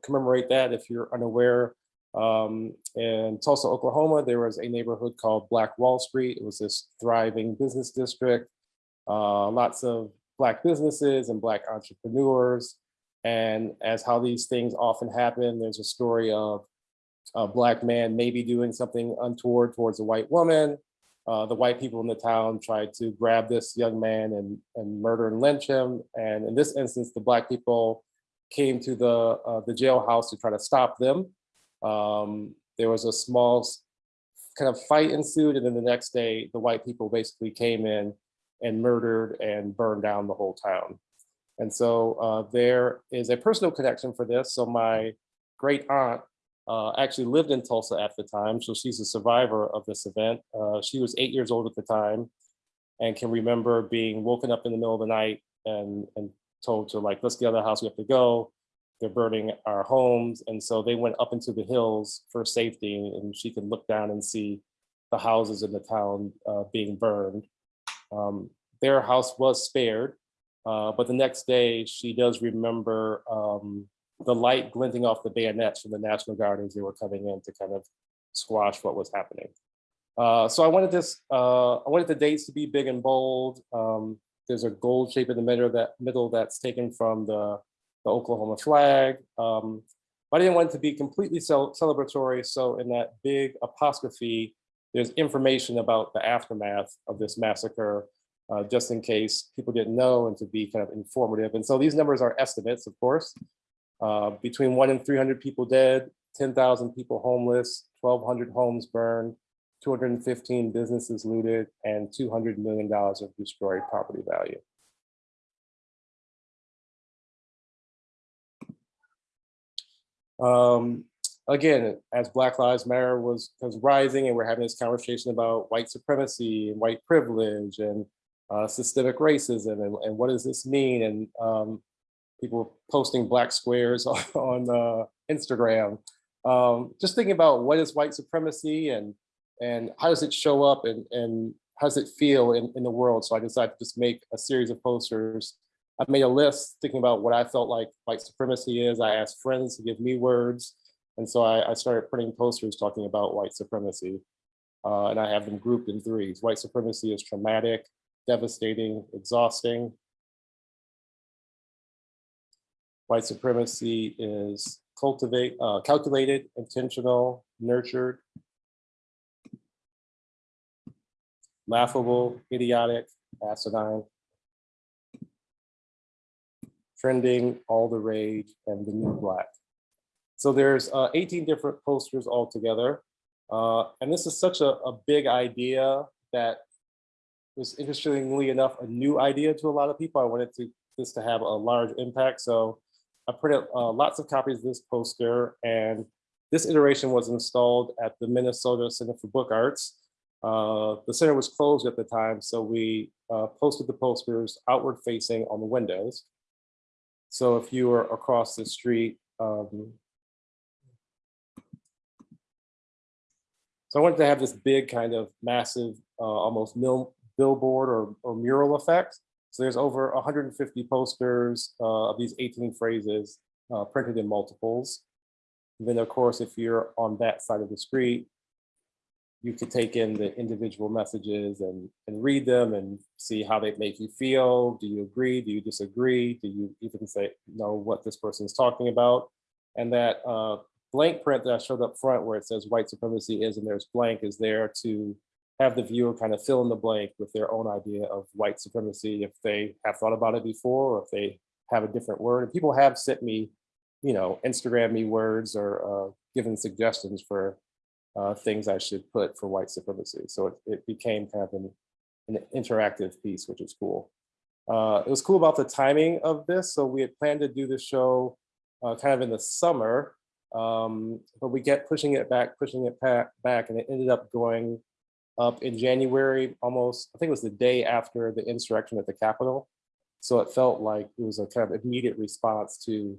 commemorate that. If you're unaware, um, in Tulsa, Oklahoma, there was a neighborhood called Black Wall Street. It was this thriving business district, uh, lots of Black businesses and Black entrepreneurs. And as how these things often happen, there's a story of a Black man maybe doing something untoward towards a white woman. Uh, the white people in the town tried to grab this young man and, and murder and lynch him. And in this instance, the Black people came to the, uh, the jailhouse to try to stop them. Um, there was a small kind of fight ensued, and then the next day, the white people basically came in and murdered and burned down the whole town. And so uh, there is a personal connection for this. So my great aunt uh, actually lived in Tulsa at the time, so she's a survivor of this event. Uh, she was eight years old at the time and can remember being woken up in the middle of the night and, and told to like, let's get out of the house, we have to go. They're burning our homes. And so they went up into the hills for safety and she could look down and see the houses in the town uh, being burned. Um, their house was spared, uh, but the next day she does remember um, the light glinting off the bayonets from the National Guard as they were coming in to kind of squash what was happening. Uh, so I wanted this, uh, I wanted the dates to be big and bold. Um, there's a gold shape in the middle that middle that's taken from the, the Oklahoma flag. Um, but I didn't want it to be completely cel celebratory. So in that big apostrophe, there's information about the aftermath of this massacre, uh, just in case people didn't know and to be kind of informative. And so these numbers are estimates, of course. Uh, between one and 300 people dead, 10,000 people homeless, 1,200 homes burned, 215 businesses looted, and $200 million of destroyed property value. Um, again, as Black Lives Matter was, was rising and we're having this conversation about white supremacy and white privilege and uh, systemic racism and, and what does this mean? And um, people posting black squares on, on uh, Instagram. Um, just thinking about what is white supremacy and and how does it show up and, and how does it feel in, in the world? So I decided to just make a series of posters. I made a list thinking about what I felt like white supremacy is. I asked friends to give me words. And so I, I started printing posters talking about white supremacy. Uh, and I have them grouped in threes. White supremacy is traumatic, devastating, exhausting. White supremacy is cultivate, uh, calculated, intentional, nurtured, laughable, idiotic, asinine, trending, all the rage, and the new black. So there's uh, 18 different posters altogether. Uh, and this is such a, a big idea that was interestingly enough, a new idea to a lot of people. I wanted to, this to have a large impact. So I printed uh, lots of copies of this poster and this iteration was installed at the Minnesota Center for Book Arts. Uh, the center was closed at the time, so we uh, posted the posters outward facing on the windows. So if you were across the street, um, so I wanted to have this big kind of massive, uh, almost billboard or, or mural effect. So there's over 150 posters uh, of these 18 phrases uh, printed in multiples. And then of course, if you're on that side of the street, you could take in the individual messages and, and read them and see how they make you feel. Do you agree? Do you disagree? Do you even say know what this person is talking about? And that uh, blank print that I showed up front where it says white supremacy is and there's blank is there to have the viewer kind of fill in the blank with their own idea of white supremacy if they have thought about it before or if they have a different word. And people have sent me, you know, Instagram me words or uh, given suggestions for uh, things I should put for white supremacy. So it, it became kind of an, an interactive piece, which is cool. Uh, it was cool about the timing of this. So we had planned to do the show uh, kind of in the summer, um, but we kept pushing it back, pushing it back, and it ended up going up in January, almost, I think it was the day after the insurrection at the Capitol. So it felt like it was a kind of immediate response to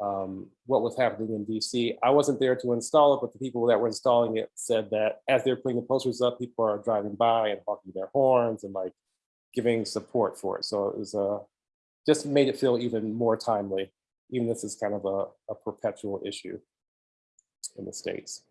um, what was happening in DC. I wasn't there to install it, but the people that were installing it said that as they're putting the posters up, people are driving by and honking their horns and like giving support for it. So it was uh, just made it feel even more timely, even this is kind of a, a perpetual issue in the States.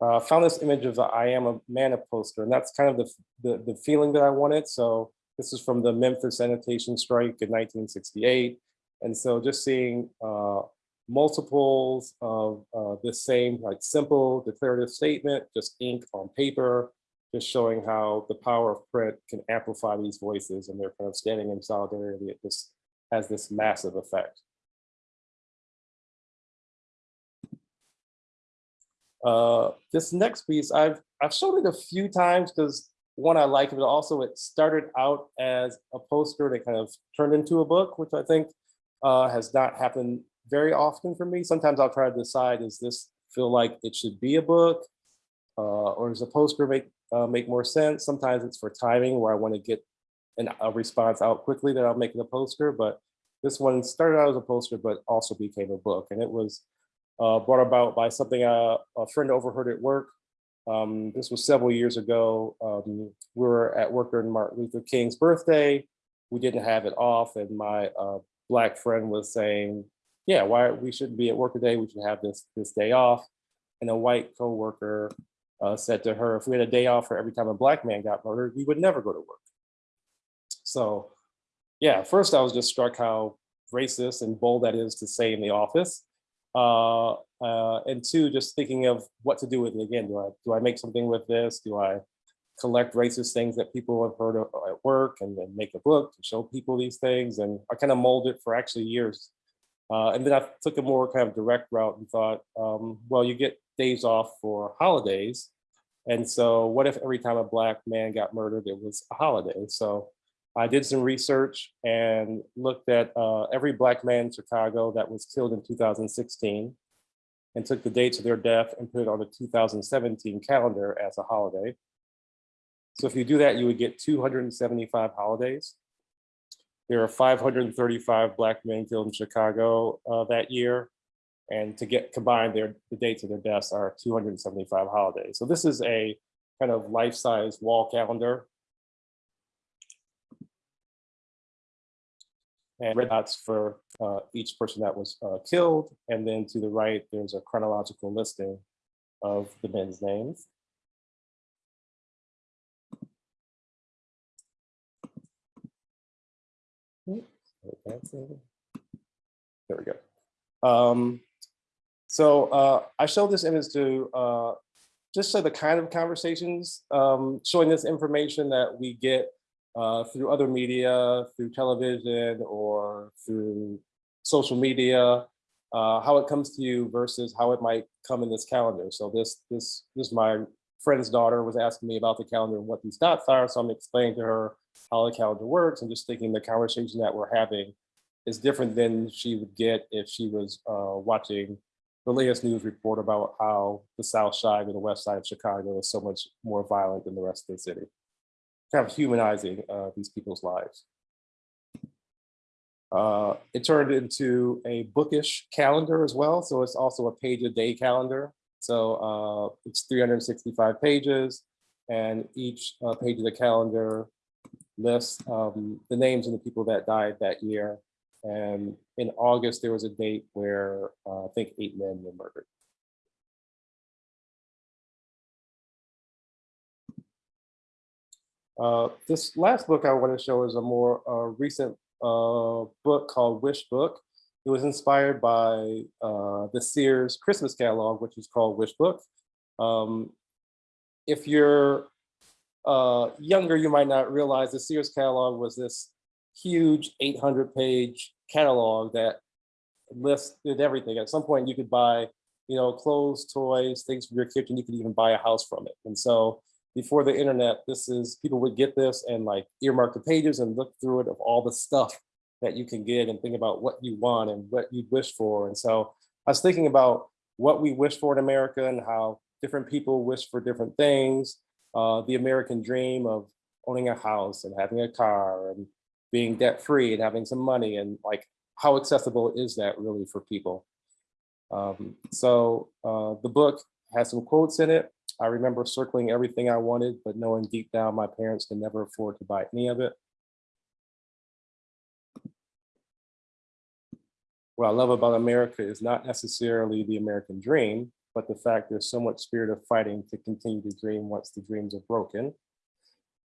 Uh, found this image of the I am a man poster, and that's kind of the, the, the feeling that I wanted. So this is from the Memphis sanitation strike in 1968. And so just seeing uh, multiples of uh, this same like simple declarative statement, just ink on paper, just showing how the power of print can amplify these voices and they're kind of standing in solidarity. It just has this massive effect. Uh, this next piece, I've I've shown it a few times because one I like it, but also it started out as a poster that kind of turned into a book, which I think uh, has not happened very often for me. Sometimes I'll try to decide, does this feel like it should be a book? Uh, or does a poster make, uh, make more sense? Sometimes it's for timing where I want to get an, a response out quickly that I'll make it a poster. But this one started out as a poster, but also became a book. And it was uh, brought about by something uh, a friend overheard at work. Um, this was several years ago. Um, we were at work during Martin Luther King's birthday. We didn't have it off, and my uh, black friend was saying, "Yeah, why we shouldn't be at work today? We should have this this day off." And a white coworker uh, said to her, "If we had a day off for every time a black man got murdered, we would never go to work." So, yeah, first I was just struck how racist and bold that is to say in the office. Uh, uh, and two, just thinking of what to do with it again. Do I do I make something with this? Do I collect racist things that people have heard of at work and then make a book to show people these things? And I kind of molded it for actually years. Uh, and then I took a more kind of direct route and thought, um, well, you get days off for holidays. And so what if every time a black man got murdered, it was a holiday? So I did some research and looked at uh, every black man in Chicago that was killed in 2016 and took the dates of their death and put it on the 2017 calendar as a holiday. So if you do that, you would get 275 holidays. There are 535 black men killed in Chicago uh, that year. And to get combined, their the dates of their deaths are 275 holidays. So this is a kind of life-size wall calendar and red dots for uh, each person that was uh, killed. And then to the right, there's a chronological listing of the men's names. There we go. Um, so uh, I showed this image to uh, just show the kind of conversations, um, showing this information that we get uh, through other media, through television or through social media, uh, how it comes to you versus how it might come in this calendar. So this, this, this my friend's daughter was asking me about the calendar and what these dots are. So I'm explaining to her how the calendar works and just thinking the conversation that we're having is different than she would get if she was uh, watching the latest news report about how the South Side or the West Side of Chicago is so much more violent than the rest of the city kind of humanizing uh, these people's lives. Uh, it turned into a bookish calendar as well. So it's also a page a day calendar. So uh, it's 365 pages and each uh, page of the calendar lists um, the names of the people that died that year. And in August, there was a date where uh, I think eight men were murdered. Uh, this last book I want to show is a more uh, recent uh, book called Wish Book. It was inspired by uh, the Sears Christmas catalog, which is called Wish Book. Um, if you're uh, younger, you might not realize the Sears catalog was this huge 800 page catalog that listed everything. At some point you could buy, you know, clothes, toys, things for your kitchen. You could even buy a house from it. And so before the internet, this is people would get this and like earmark the pages and look through it of all the stuff that you can get and think about what you want and what you wish for. And so I was thinking about what we wish for in America and how different people wish for different things. Uh, the American dream of owning a house and having a car and being debt free and having some money and like how accessible is that really for people? Um, so uh, the book has some quotes in it. I remember circling everything I wanted, but knowing deep down my parents could never afford to buy any of it. What I love about America is not necessarily the American dream, but the fact there's so much spirit of fighting to continue to dream once the dreams are broken.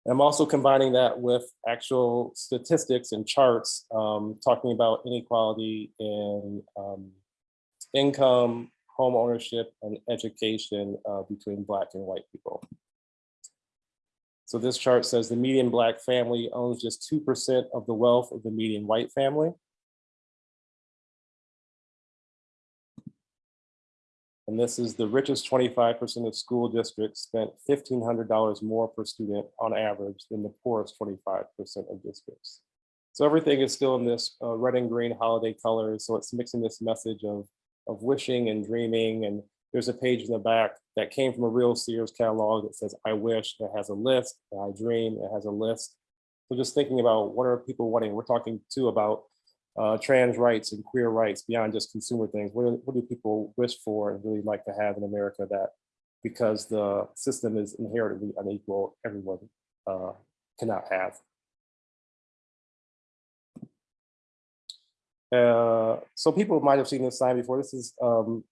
I'm also combining that with actual statistics and charts, um, talking about inequality in um, income, home ownership and education uh, between black and white people. So this chart says the median black family owns just 2% of the wealth of the median white family. And this is the richest 25% of school districts spent $1,500 more per student on average than the poorest 25% of districts. So everything is still in this uh, red and green holiday colors. So it's mixing this message of, of wishing and dreaming. And there's a page in the back that came from a real Sears catalog that says, I wish, it has a list, I dream, it has a list. So just thinking about what are people wanting? We're talking too about uh, trans rights and queer rights beyond just consumer things. What, do- what do people wish for and really like to have in America that because the system is inherently unequal, everyone uh, cannot have. Uh, so people might have seen this sign before. This is um,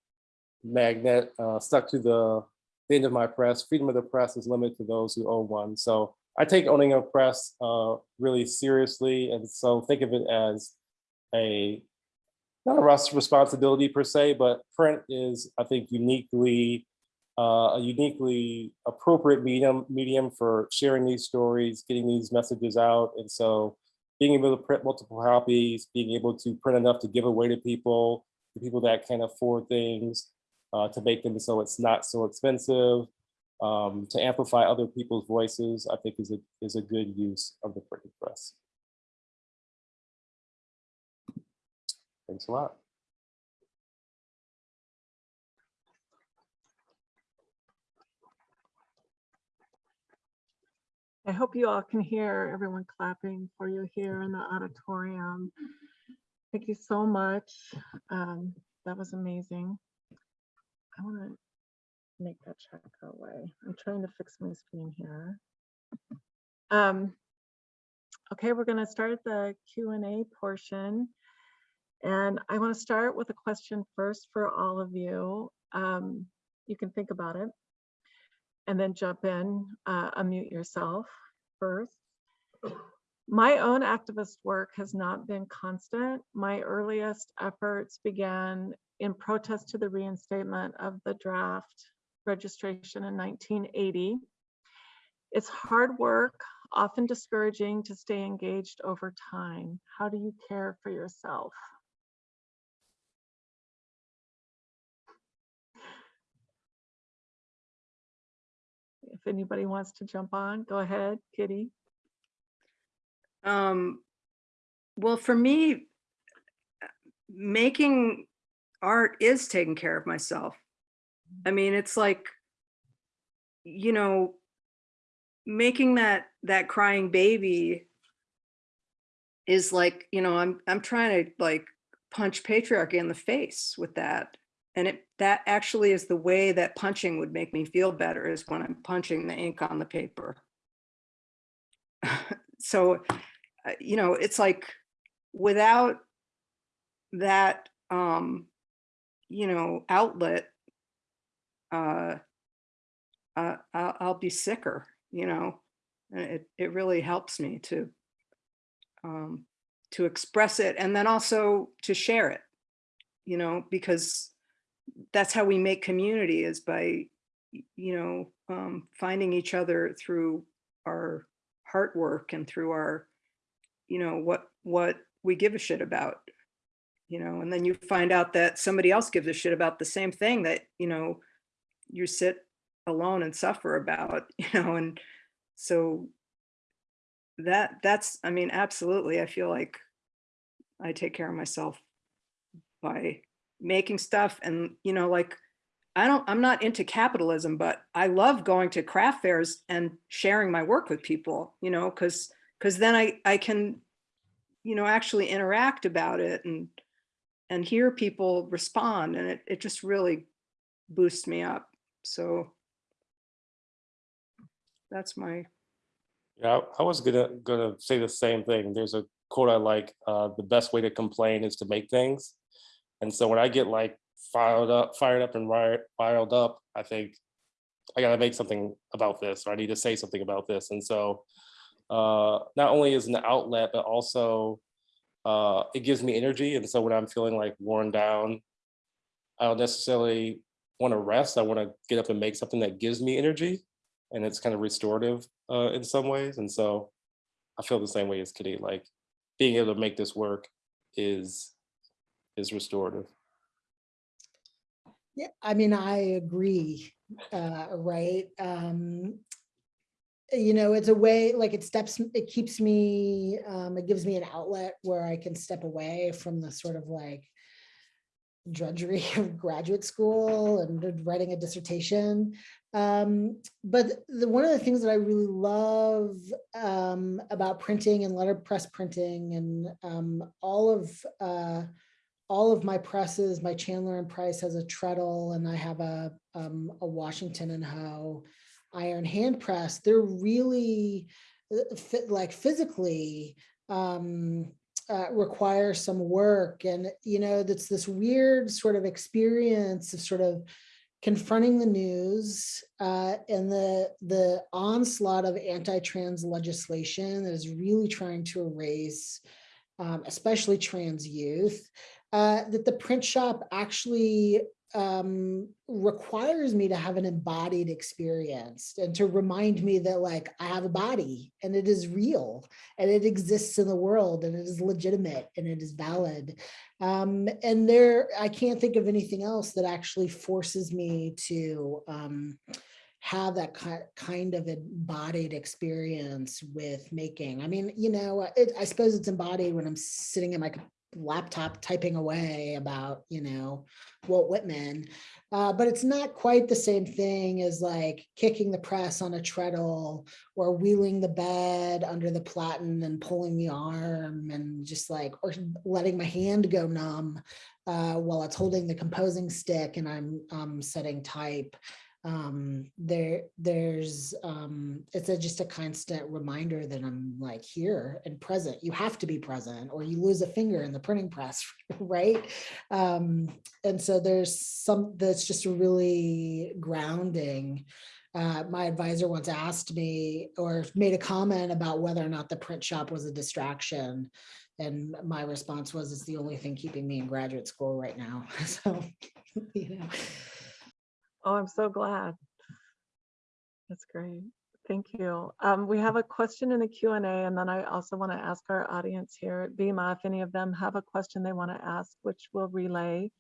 magnet uh, stuck to the, the end of my press. Freedom of the press is limited to those who own one. So I take owning a press uh, really seriously. And so think of it as a, not a res- responsibility per se, but print is, I think, uniquely, uh, a uniquely appropriate medium, medium for sharing these stories, getting these messages out. And so being able to print multiple copies, being able to print enough to give away to people, to people that can afford things, uh, to make them so it's not so expensive, um, to amplify other people's voices, I think is a, is a good use of the printing press. Thanks a lot. I hope you all can hear everyone clapping for you here in the auditorium. Thank you so much. Um, that was amazing. I want to make that check go away. I'm trying to fix my screen here. Um, okay, we're going to start the Q and A portion. And I want to start with a question first for all of you. Um, you can think about it and then jump in, uh, unmute yourself first. My own activist work has not been constant. My earliest efforts began in protest to the reinstatement of the draft registration in 1980. It's hard work, often discouraging to stay engaged over time. How do you care for yourself? If anybody wants to jump on, go ahead, Kitty. Um, well, for me, making art is taking care of myself. I mean, it's like, you know, making that that crying baby is like, you know, I'm I'm trying to like punch patriarchy in the face with that. And it that actually is the way that punching would make me feel better is when I'm punching the ink on the paper. so uh, you know, it's like without that, um, you know, outlet, uh, uh, I'll, I'll be sicker, you know, it, it really helps me to, um, to express it and then also to share it, you know, because that's how we make community is by, you know, um, finding each other through our heart work and through our, you know, what, what we give a shit about, you know, and then you find out that somebody else gives a shit about the same thing that, you know, you sit alone and suffer about, you know, and so that, that's, I mean, absolutely, I feel like I take care of myself by making stuff and, you know, like, I don't, I'm not into capitalism, but I love going to craft fairs and sharing my work with people, you know, because because then I, I can, you know, actually interact about it and and hear people respond and it, it just really boosts me up. So that's my, Yeah, I- I was gonna gonna say the same thing. There's a quote I like, uh, the best way to complain is to make things. And so when I get like fired up, fired up and ri- riled up, I think I gotta make something about this, or I need to say something about this. And so uh, not only is an outlet, but also uh, it gives me energy. And so when I'm feeling like worn down, I don't necessarily want to rest. I want to get up and make something that gives me energy. And it's kind of restorative uh, in some ways. And so I feel the same way as Kitty, like being able to make this work is is restorative. Yeah, I mean, I agree, uh, right? Um, you know, it's a way, like it steps, it keeps me, um, it gives me an outlet where I can step away from the sort of like drudgery of graduate school and writing a dissertation. Um, but the, one of the things that I really love um, about printing and letterpress printing and um, all of uh, all of my presses, my Chandler and Price has a treadle and I have a, um, a Washington and Hoe iron hand press. They're really uh, fit, like physically um, uh, require some work. And, you know, that's this weird sort of experience of sort of confronting the news uh, and the, the onslaught of anti-trans legislation that is really trying to erase um, especially trans youth, uh, that the print shop actually um, requires me to have an embodied experience and to remind me that like I have a body and it is real and it exists in the world and it is legitimate and it is valid. Um, and there, I can't think of anything else that actually forces me to um, have that kind of embodied experience with making. I mean, you know, it, I suppose it's embodied when I'm sitting in my laptop typing away about, you know, Walt Whitman. Uh, but it's not quite the same thing as like kicking the press on a treadle or wheeling the bed under the platen and pulling the arm and just like, or letting my hand go numb uh, while it's holding the composing stick and I'm um, setting type um there there's um it's a just a constant reminder that i'm like here and present. You have to be present or you lose a finger in the printing press right? Um and so there's some that's just really grounding. Uh, my advisor once asked me or made a comment about whether or not the print shop was a distraction. And my response was it's the only thing keeping me in graduate school right now. So you know Oh, I'm so glad. That's great. Thank you. Um, we have a question in the Q and then I also want to ask our audience here at BIMA if any of them have a question they want to ask, which we'll relay.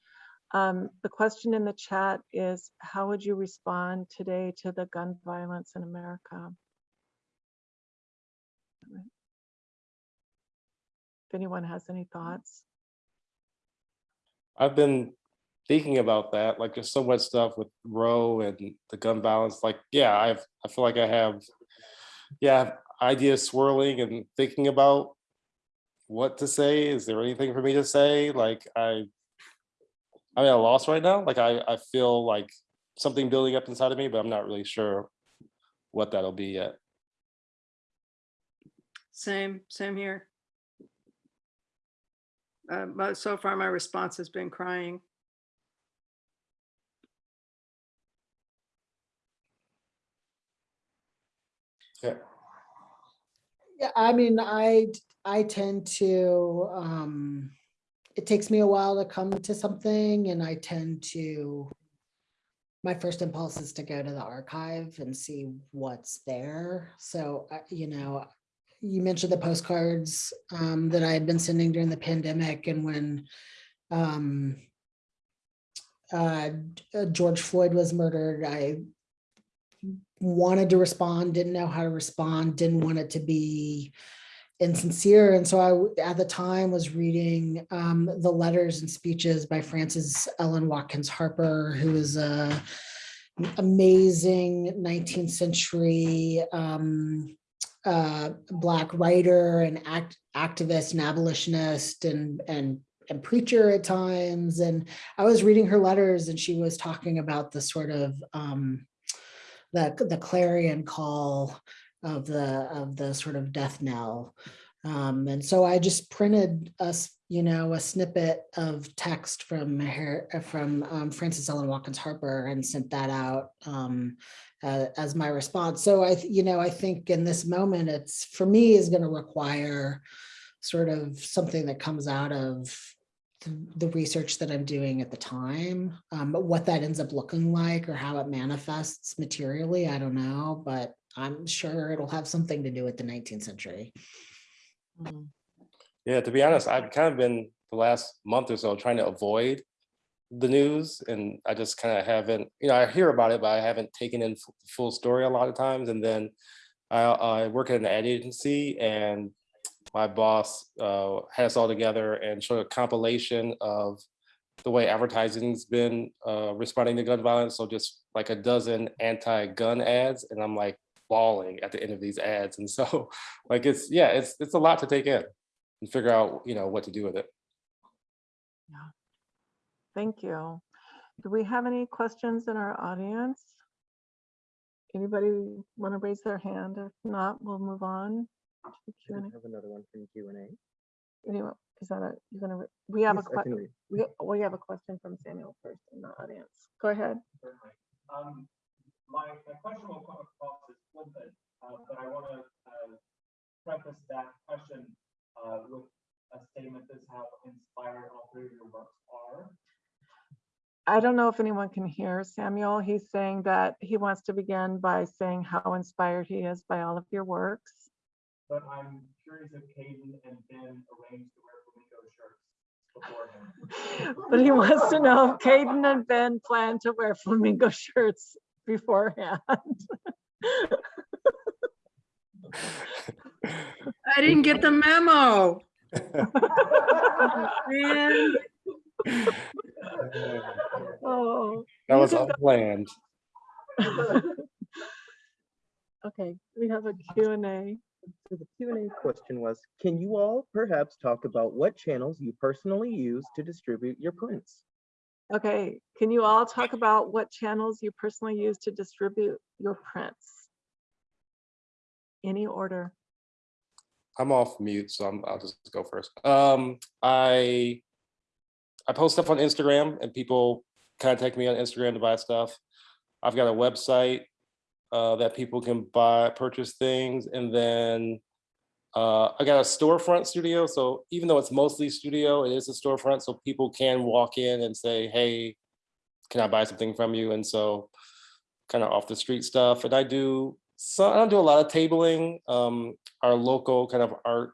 Um, the question in the chat is, how would you respond today to the gun violence in America? If anyone has any thoughts. I've been thinking about that, like there's so much stuff with Roe and the gun balance. Like, yeah, I've I feel like I have, yeah, ideas swirling and thinking about what to say. Is there anything for me to say? Like I, I'm at a loss right now. Like I, I feel like something building up inside of me, but I'm not really sure what that'll be yet. Same, same here. Uh, but so far my response has been crying. Yeah. Yeah, I mean, I, I tend to, um, it takes me a while to come to something and I tend to, my first impulse is to go to the archive and see what's there. So, uh, you know, you mentioned the postcards, um, that I had been sending during the pandemic and when, um, uh, George Floyd was murdered, I wanted to respond, didn't know how to respond, didn't want it to be insincere. And so I, at the time, was reading um, the letters and speeches by Frances Ellen Watkins Harper, who is a amazing 19th century um, uh, Black writer and act, activist and abolitionist and, and and preacher at times. And I was reading her letters and she was talking about the sort of um, the, the clarion call of the, of the sort of death knell. Um, and so I just printed us, you know, a snippet of text from her, from um, Frances Ellen Watkins Harper and sent that out um, uh, as my response. So I, you know, I think in this moment, it's for me is going to require sort of something that comes out of the research that I'm doing at the time. Um, but what that ends up looking like or how it manifests materially, I don't know, but I'm sure it'll have something to do with the 19th century. Mm. Yeah, to be honest, I've kind of been the last month or so trying to avoid the news and I just kind of haven't, you know, I hear about it, but I haven't taken in full story a lot of times. And then I, I work at an ad agency and my boss uh, had us all together and showed a compilation of the way advertising's been uh, responding to gun violence. So just like a dozen anti-gun ads, and I'm like bawling at the end of these ads. And so, like it's yeah, it's it's a lot to take in and figure out you know what to do with it. Yeah, thank you. Do we have any questions in our audience? Anybody want to raise their hand? If not, we'll move on. To the I Q&A. have another one from Q and A. Anyone, is that a, you're gonna, re- we have a, Yes, I que- can read. we, we have a question from Samuel first in the audience. Go ahead. Um, my, my question will come across as flippant, uh, but I want to, uh, preface that question, uh, with a statement that's how inspired all three of your works are. I don't know if anyone can hear Samuel. He's saying that he wants to begin by saying how inspired he is by all of your works. But I'm curious if Caden and Ben arranged to wear flamingo shirts beforehand. But he wants to know if Caden and Ben plan to wear flamingo shirts beforehand. I didn't get the memo. Man, Oh. That was can go- unplanned. Okay, we have a Q and A. So the Q and A question was, can you all perhaps talk about what channels you personally use to distribute your prints? Okay, can you all talk about what channels you personally use to distribute your prints? Any order? I'm off mute, so I'm, I'll just go first. Um, I I post stuff on Instagram and people contact me on Instagram to buy stuff. I've got a website uh, that people can buy, purchase things, and then uh, I got a storefront studio. So even though it's mostly studio, it is a storefront, so people can walk in and say, "Hey, can I buy something from you?" And so, kind of off the street stuff. And I do so I don't do a lot of tabling. Um, our local kind of art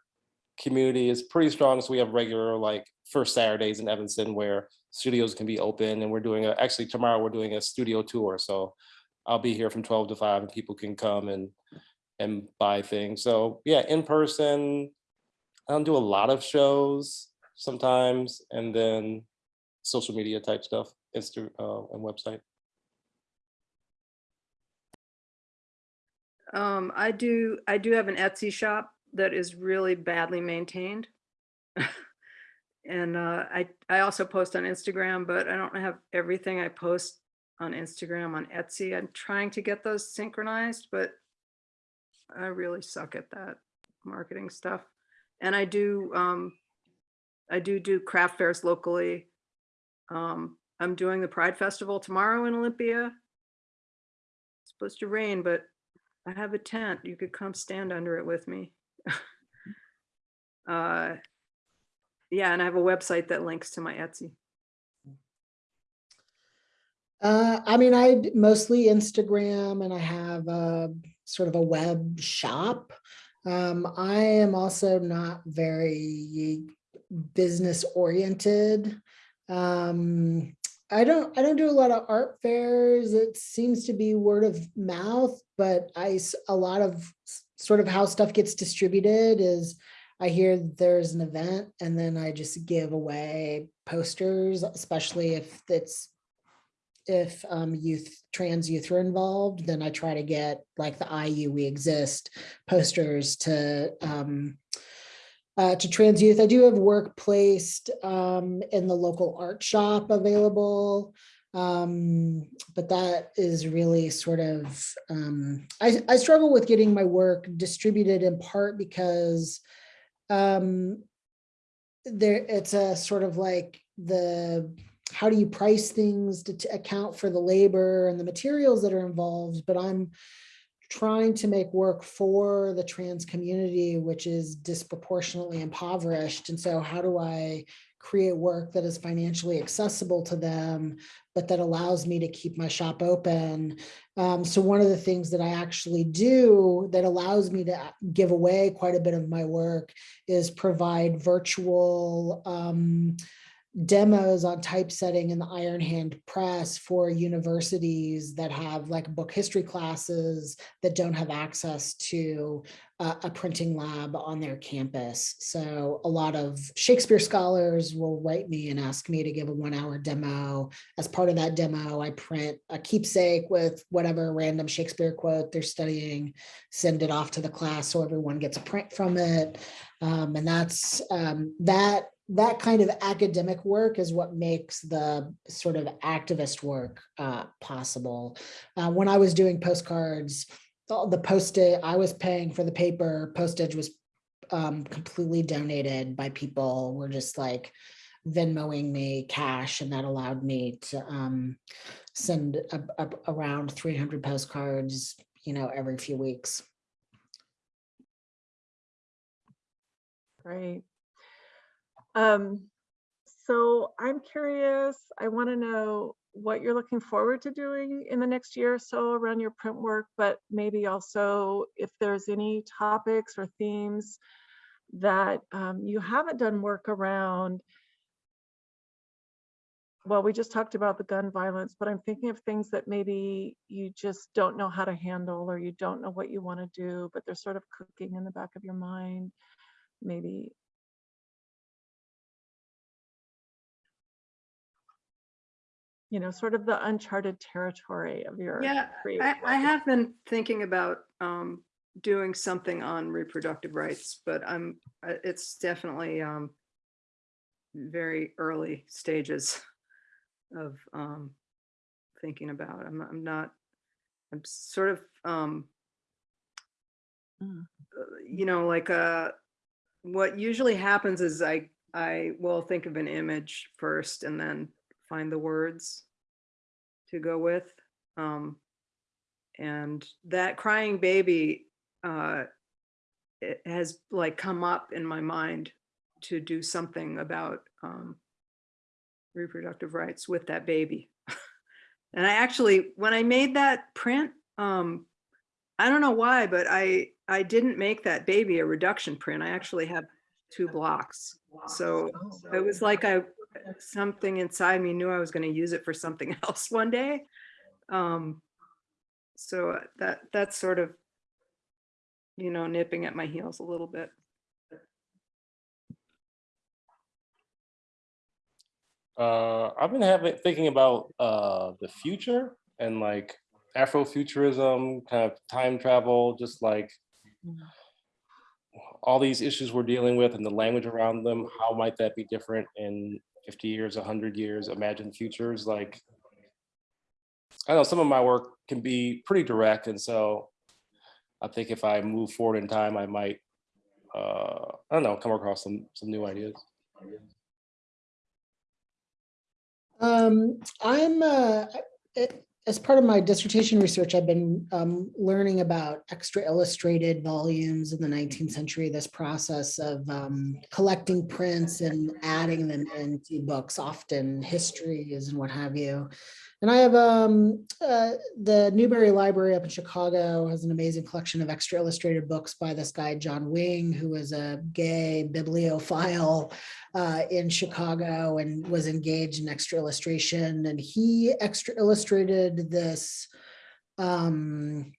community is pretty strong. So we have regular like first Saturdays in Evanston where studios can be open and we're doing a, actually tomorrow we're doing a studio tour. So I'll be here from 12 to 5 and people can come and and buy things. So yeah, in person, I don't do a lot of shows sometimes and then social media type stuff, Insta uh, and website. um, I do, I do have an Etsy shop that is really badly maintained. And uh, I, I also post on Instagram, but I don't have everything I post on Instagram on Etsy. I'm trying to get those synchronized, but I really suck at that marketing stuff. And I do, um, I do do craft fairs locally. Um, I'm doing the Pride Festival tomorrow in Olympia. It's supposed to rain, but I have a tent. You could come stand under it with me. uh, yeah, and I have a website that links to my Etsy. Uh, I mean, I mostly Instagram and I have a sort of a web shop. Um, I am also not very business oriented. Um, I don't, I don't do a lot of art fairs. It seems to be word of mouth, but I, a lot of sort of how stuff gets distributed is I hear there's an event and then I just give away posters, especially if it's if um, youth, trans youth are involved, then I try to get like the IU We Exist posters to um, uh, to trans youth. I do have work placed um, in the local art shop available. Um, but that is really sort of, um, I, I struggle with getting my work distributed in part because um, there, it's a sort of like the, how do you price things to, to account for the labor and the materials that are involved, but I'm trying to make work for the trans community, which is disproportionately impoverished. And so how do I create work that is financially accessible to them, but that allows me to keep my shop open? Um, so one of the things that I actually do that allows me to give away quite a bit of my work is provide virtual um, demos on typesetting in the Iron Hand Press for universities that have like book history classes that don't have access to a, a printing lab on their campus. So a lot of Shakespeare scholars will write me and ask me to give a one hour demo. As part of that demo, I print a keepsake with whatever random Shakespeare quote they're studying, send it off to the class so everyone gets a print from it. Um, and that's um, that that kind of academic work is what makes the sort of activist work uh, possible. Uh, when I was doing postcards, all the postage, I was paying for the paper, postage was um, completely donated by people. Were just like Venmoing me cash and that allowed me to um, send a, a, around 300 postcards, you know, every few weeks. Great. Um, so I'm curious, I want to know what you're looking forward to doing in the next year or so around your print work, but maybe also if there's any topics or themes that um, you haven't done work around. Well, we just talked about the gun violence, but I'm thinking of things that maybe you just don't know how to handle or you don't know what you want to do, but they're sort of cooking in the back of your mind. Maybe you know, sort of the uncharted territory of your Yeah, I, I have been thinking about um, doing something on reproductive rights, but I'm, uh, it's definitely um, very early stages of um, thinking about. I'm, I'm not, I'm sort of, um, Mm. uh, you know, like uh, what usually happens is I, I will think of an image first and then find the words to go with. Um, and that crying baby uh, it has like come up in my mind to do something about um, reproductive rights with that baby. and I actually, when I made that print, um, I don't know why, but I I didn't make that baby a reduction print. I actually have two blocks. So it was like I something inside me knew I was going to use it for something else one day. Um, so that that's sort of, you know, nipping at my heels a little bit. Uh, I've been having thinking about uh, the future and like Afrofuturism, kind of time travel, just like all these issues we're dealing with and the language around them. How might that be different in 50 years, 100 years? Imagine futures like. I know some of my work can be pretty direct, and so I think if I move forward in time, I might, uh, I don't know, come across some some new ideas. Um, I'm, uh, as part of my dissertation research, I've been, um, learning about extra illustrated volumes in the nineteenth century, this process of, um, collecting prints and adding them into books, often histories and what have you. And I have, um, uh, the Newberry Library up in Chicago has an amazing collection of extra illustrated books by this guy, John Wing, who was a gay bibliophile uh, in Chicago and was engaged in extra illustration. And he extra illustrated this um,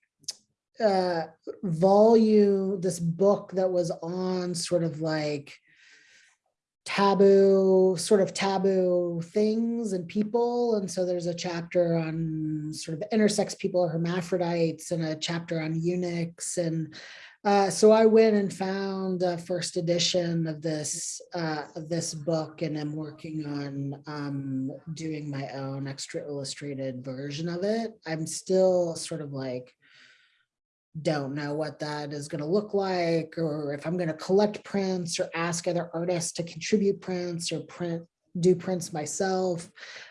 uh, volume, this book that was on sort of like taboo, sort of taboo things and people. And so there's a chapter on sort of intersex people or hermaphrodites and a chapter on eunuchs and uh, so I went and found a first edition of this uh, of this book, and I'm working on um, doing my own extra illustrated version of it. I'm still sort of like don't know what that is going to look like, or if I'm going to collect prints, or ask other artists to contribute prints, or print do prints myself.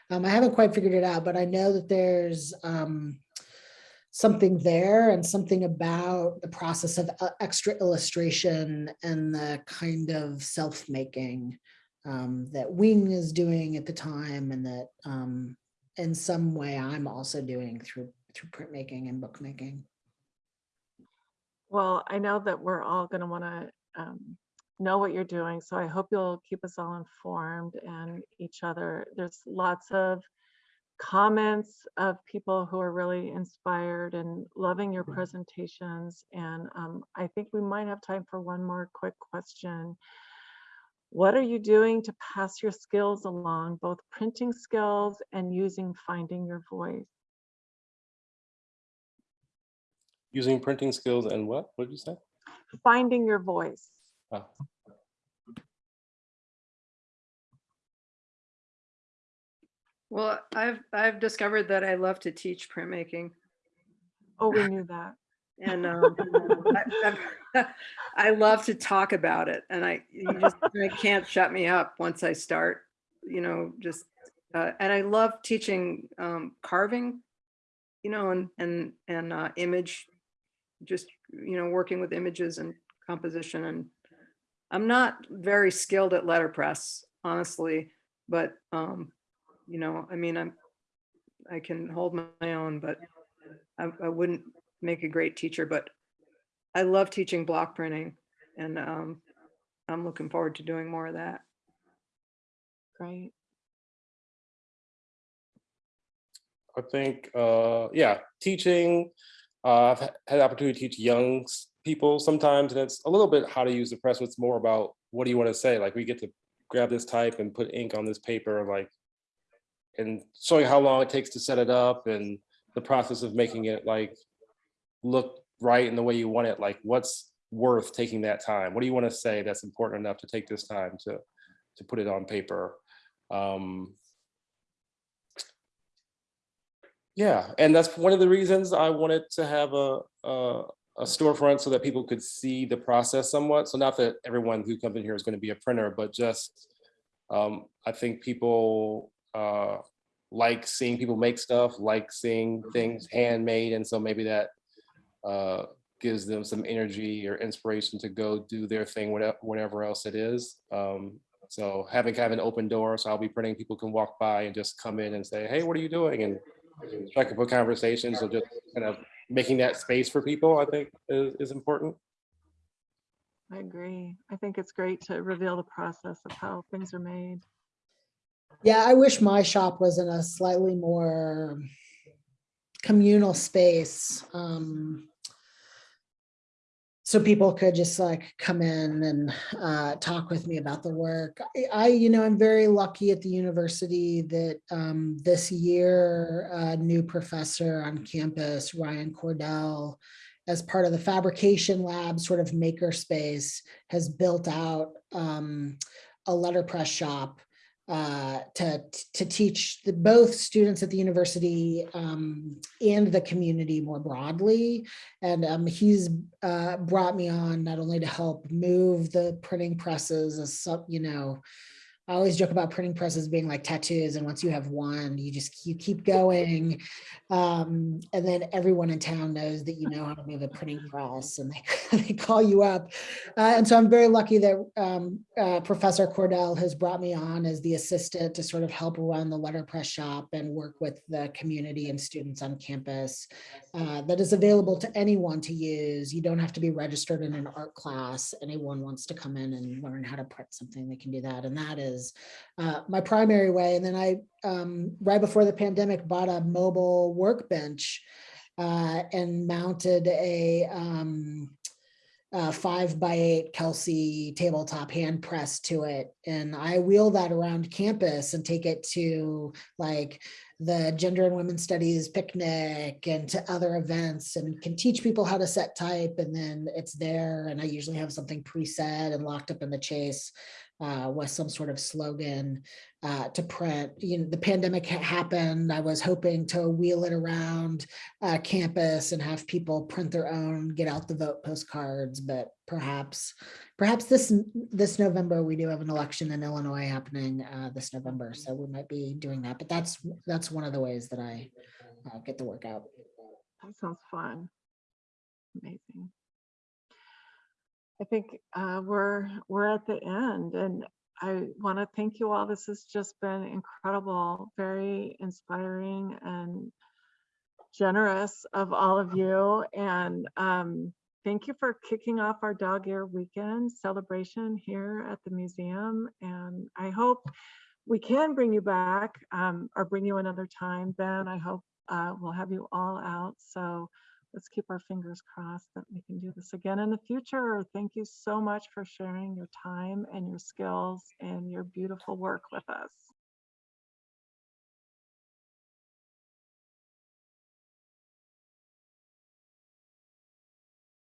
Um, I haven't quite figured it out, but I know that there's um, something there and something about the process of uh, extra illustration and the kind of self-making um, that Wing is doing at the time and that um, in some way I'm also doing through through printmaking and bookmaking. Well, I know that we're all going to want to um, know what you're doing. So I hope you'll keep us all informed and each other. There's lots of comments of people who are really inspired and loving your presentations. And um, I think we might have time for one more quick question. What are you doing to pass your skills along, both printing skills and using Finding Your Voice? Using printing skills and what? What did you say? Finding Your Voice. Oh. Well, I've, I've discovered that I love to teach printmaking. Oh, we knew that. And um, I, I've- I love to talk about it and I, you just I can't shut me up once I start, you know, just, uh, and I love teaching um, carving, you know, and, and, and uh, image, just, you know, working with images and composition and I'm not very skilled at letterpress, honestly, but, um, you know, I mean, I'm, I can hold my own, but I, I wouldn't make a great teacher, but I love teaching block printing and um, I'm looking forward to doing more of that. Great. I think, uh, yeah, teaching. Uh, I've had the opportunity to teach young people sometimes, and it's a little bit how to use the press. It's more about what do you want to say? Like we get to grab this type and put ink on this paper, like, and showing how long it takes to set it up and the process of making it like look right in the way you want it. Like, what's worth taking that time? What do you want to say that's important enough to take this time to to put it on paper? Um, yeah, and that's one of the reasons I wanted to have a, a, a storefront so that people could see the process somewhat. So not that everyone who comes in here is going to be a printer, but just, um, I think people uh, like seeing people make stuff, like seeing things handmade. And so maybe that uh, gives them some energy or inspiration to go do their thing, whatever, whatever else it is. Um, so having kind of an open door, so I'll be printing, people can walk by and just come in and say, hey, what are you doing? And strike up a conversation. So just kind of making that space for people, I think is, is important. I agree. I think it's great to reveal the process of how things are made. Yeah, I wish my shop was in a slightly more communal space. Um, so people could just like come in and uh, talk with me about the work. I, I, you know, I'm very lucky at the university that um, this year, a new professor on campus, Ryan Cordell, as part of the fabrication lab sort of makerspace has built out um, a letterpress shop uh, to, to teach the, both students at the university um, and the community more broadly. And um, he's uh, brought me on not only to help move the printing presses as some, you know, I always joke about printing presses being like tattoos. And once you have one, you just, you keep going. Um, and then everyone in town knows that you know how to move a printing press and they, they call you up. Uh, and so I'm very lucky that um, uh, Professor Cordell has brought me on as the assistant to sort of help run the letterpress shop and work with the community and students on campus uh, that is available to anyone to use. You don't have to be registered in an art class. Anyone wants to come in and learn how to print something, they can do that. And that is uh, my primary way. And then I, um, right before the pandemic, bought a mobile workbench uh, and mounted a um, uh, five by eight Kelsey tabletop hand press to it. And I wheel that around campus and take it to like the gender and women's studies picnic and to other events and can teach people how to set type and then it's there and I usually have something preset and locked up in the chase uh, with some sort of slogan uh, to print. You know, the pandemic ha- happened. I was hoping to wheel it around uh, campus and have people print their own, get out the vote postcards. But perhaps, perhaps this this November we do have an election in Illinois happening uh, this November, so we might be doing that. But that's that's one of the ways that I uh, get the work out. That sounds fun. Amazing. I think uh, we're we're at the end, and I want to thank you all. This has just been incredible, very inspiring and generous of all of you. And um, thank you for kicking off our dog ear weekend celebration here at the museum. And I hope we can bring you back um, or bring you another time. Ben, I hope uh, we'll have you all out. So let's keep our fingers crossed that we can do this again in the future. Thank you so much for sharing your time and your skills and your beautiful work with us.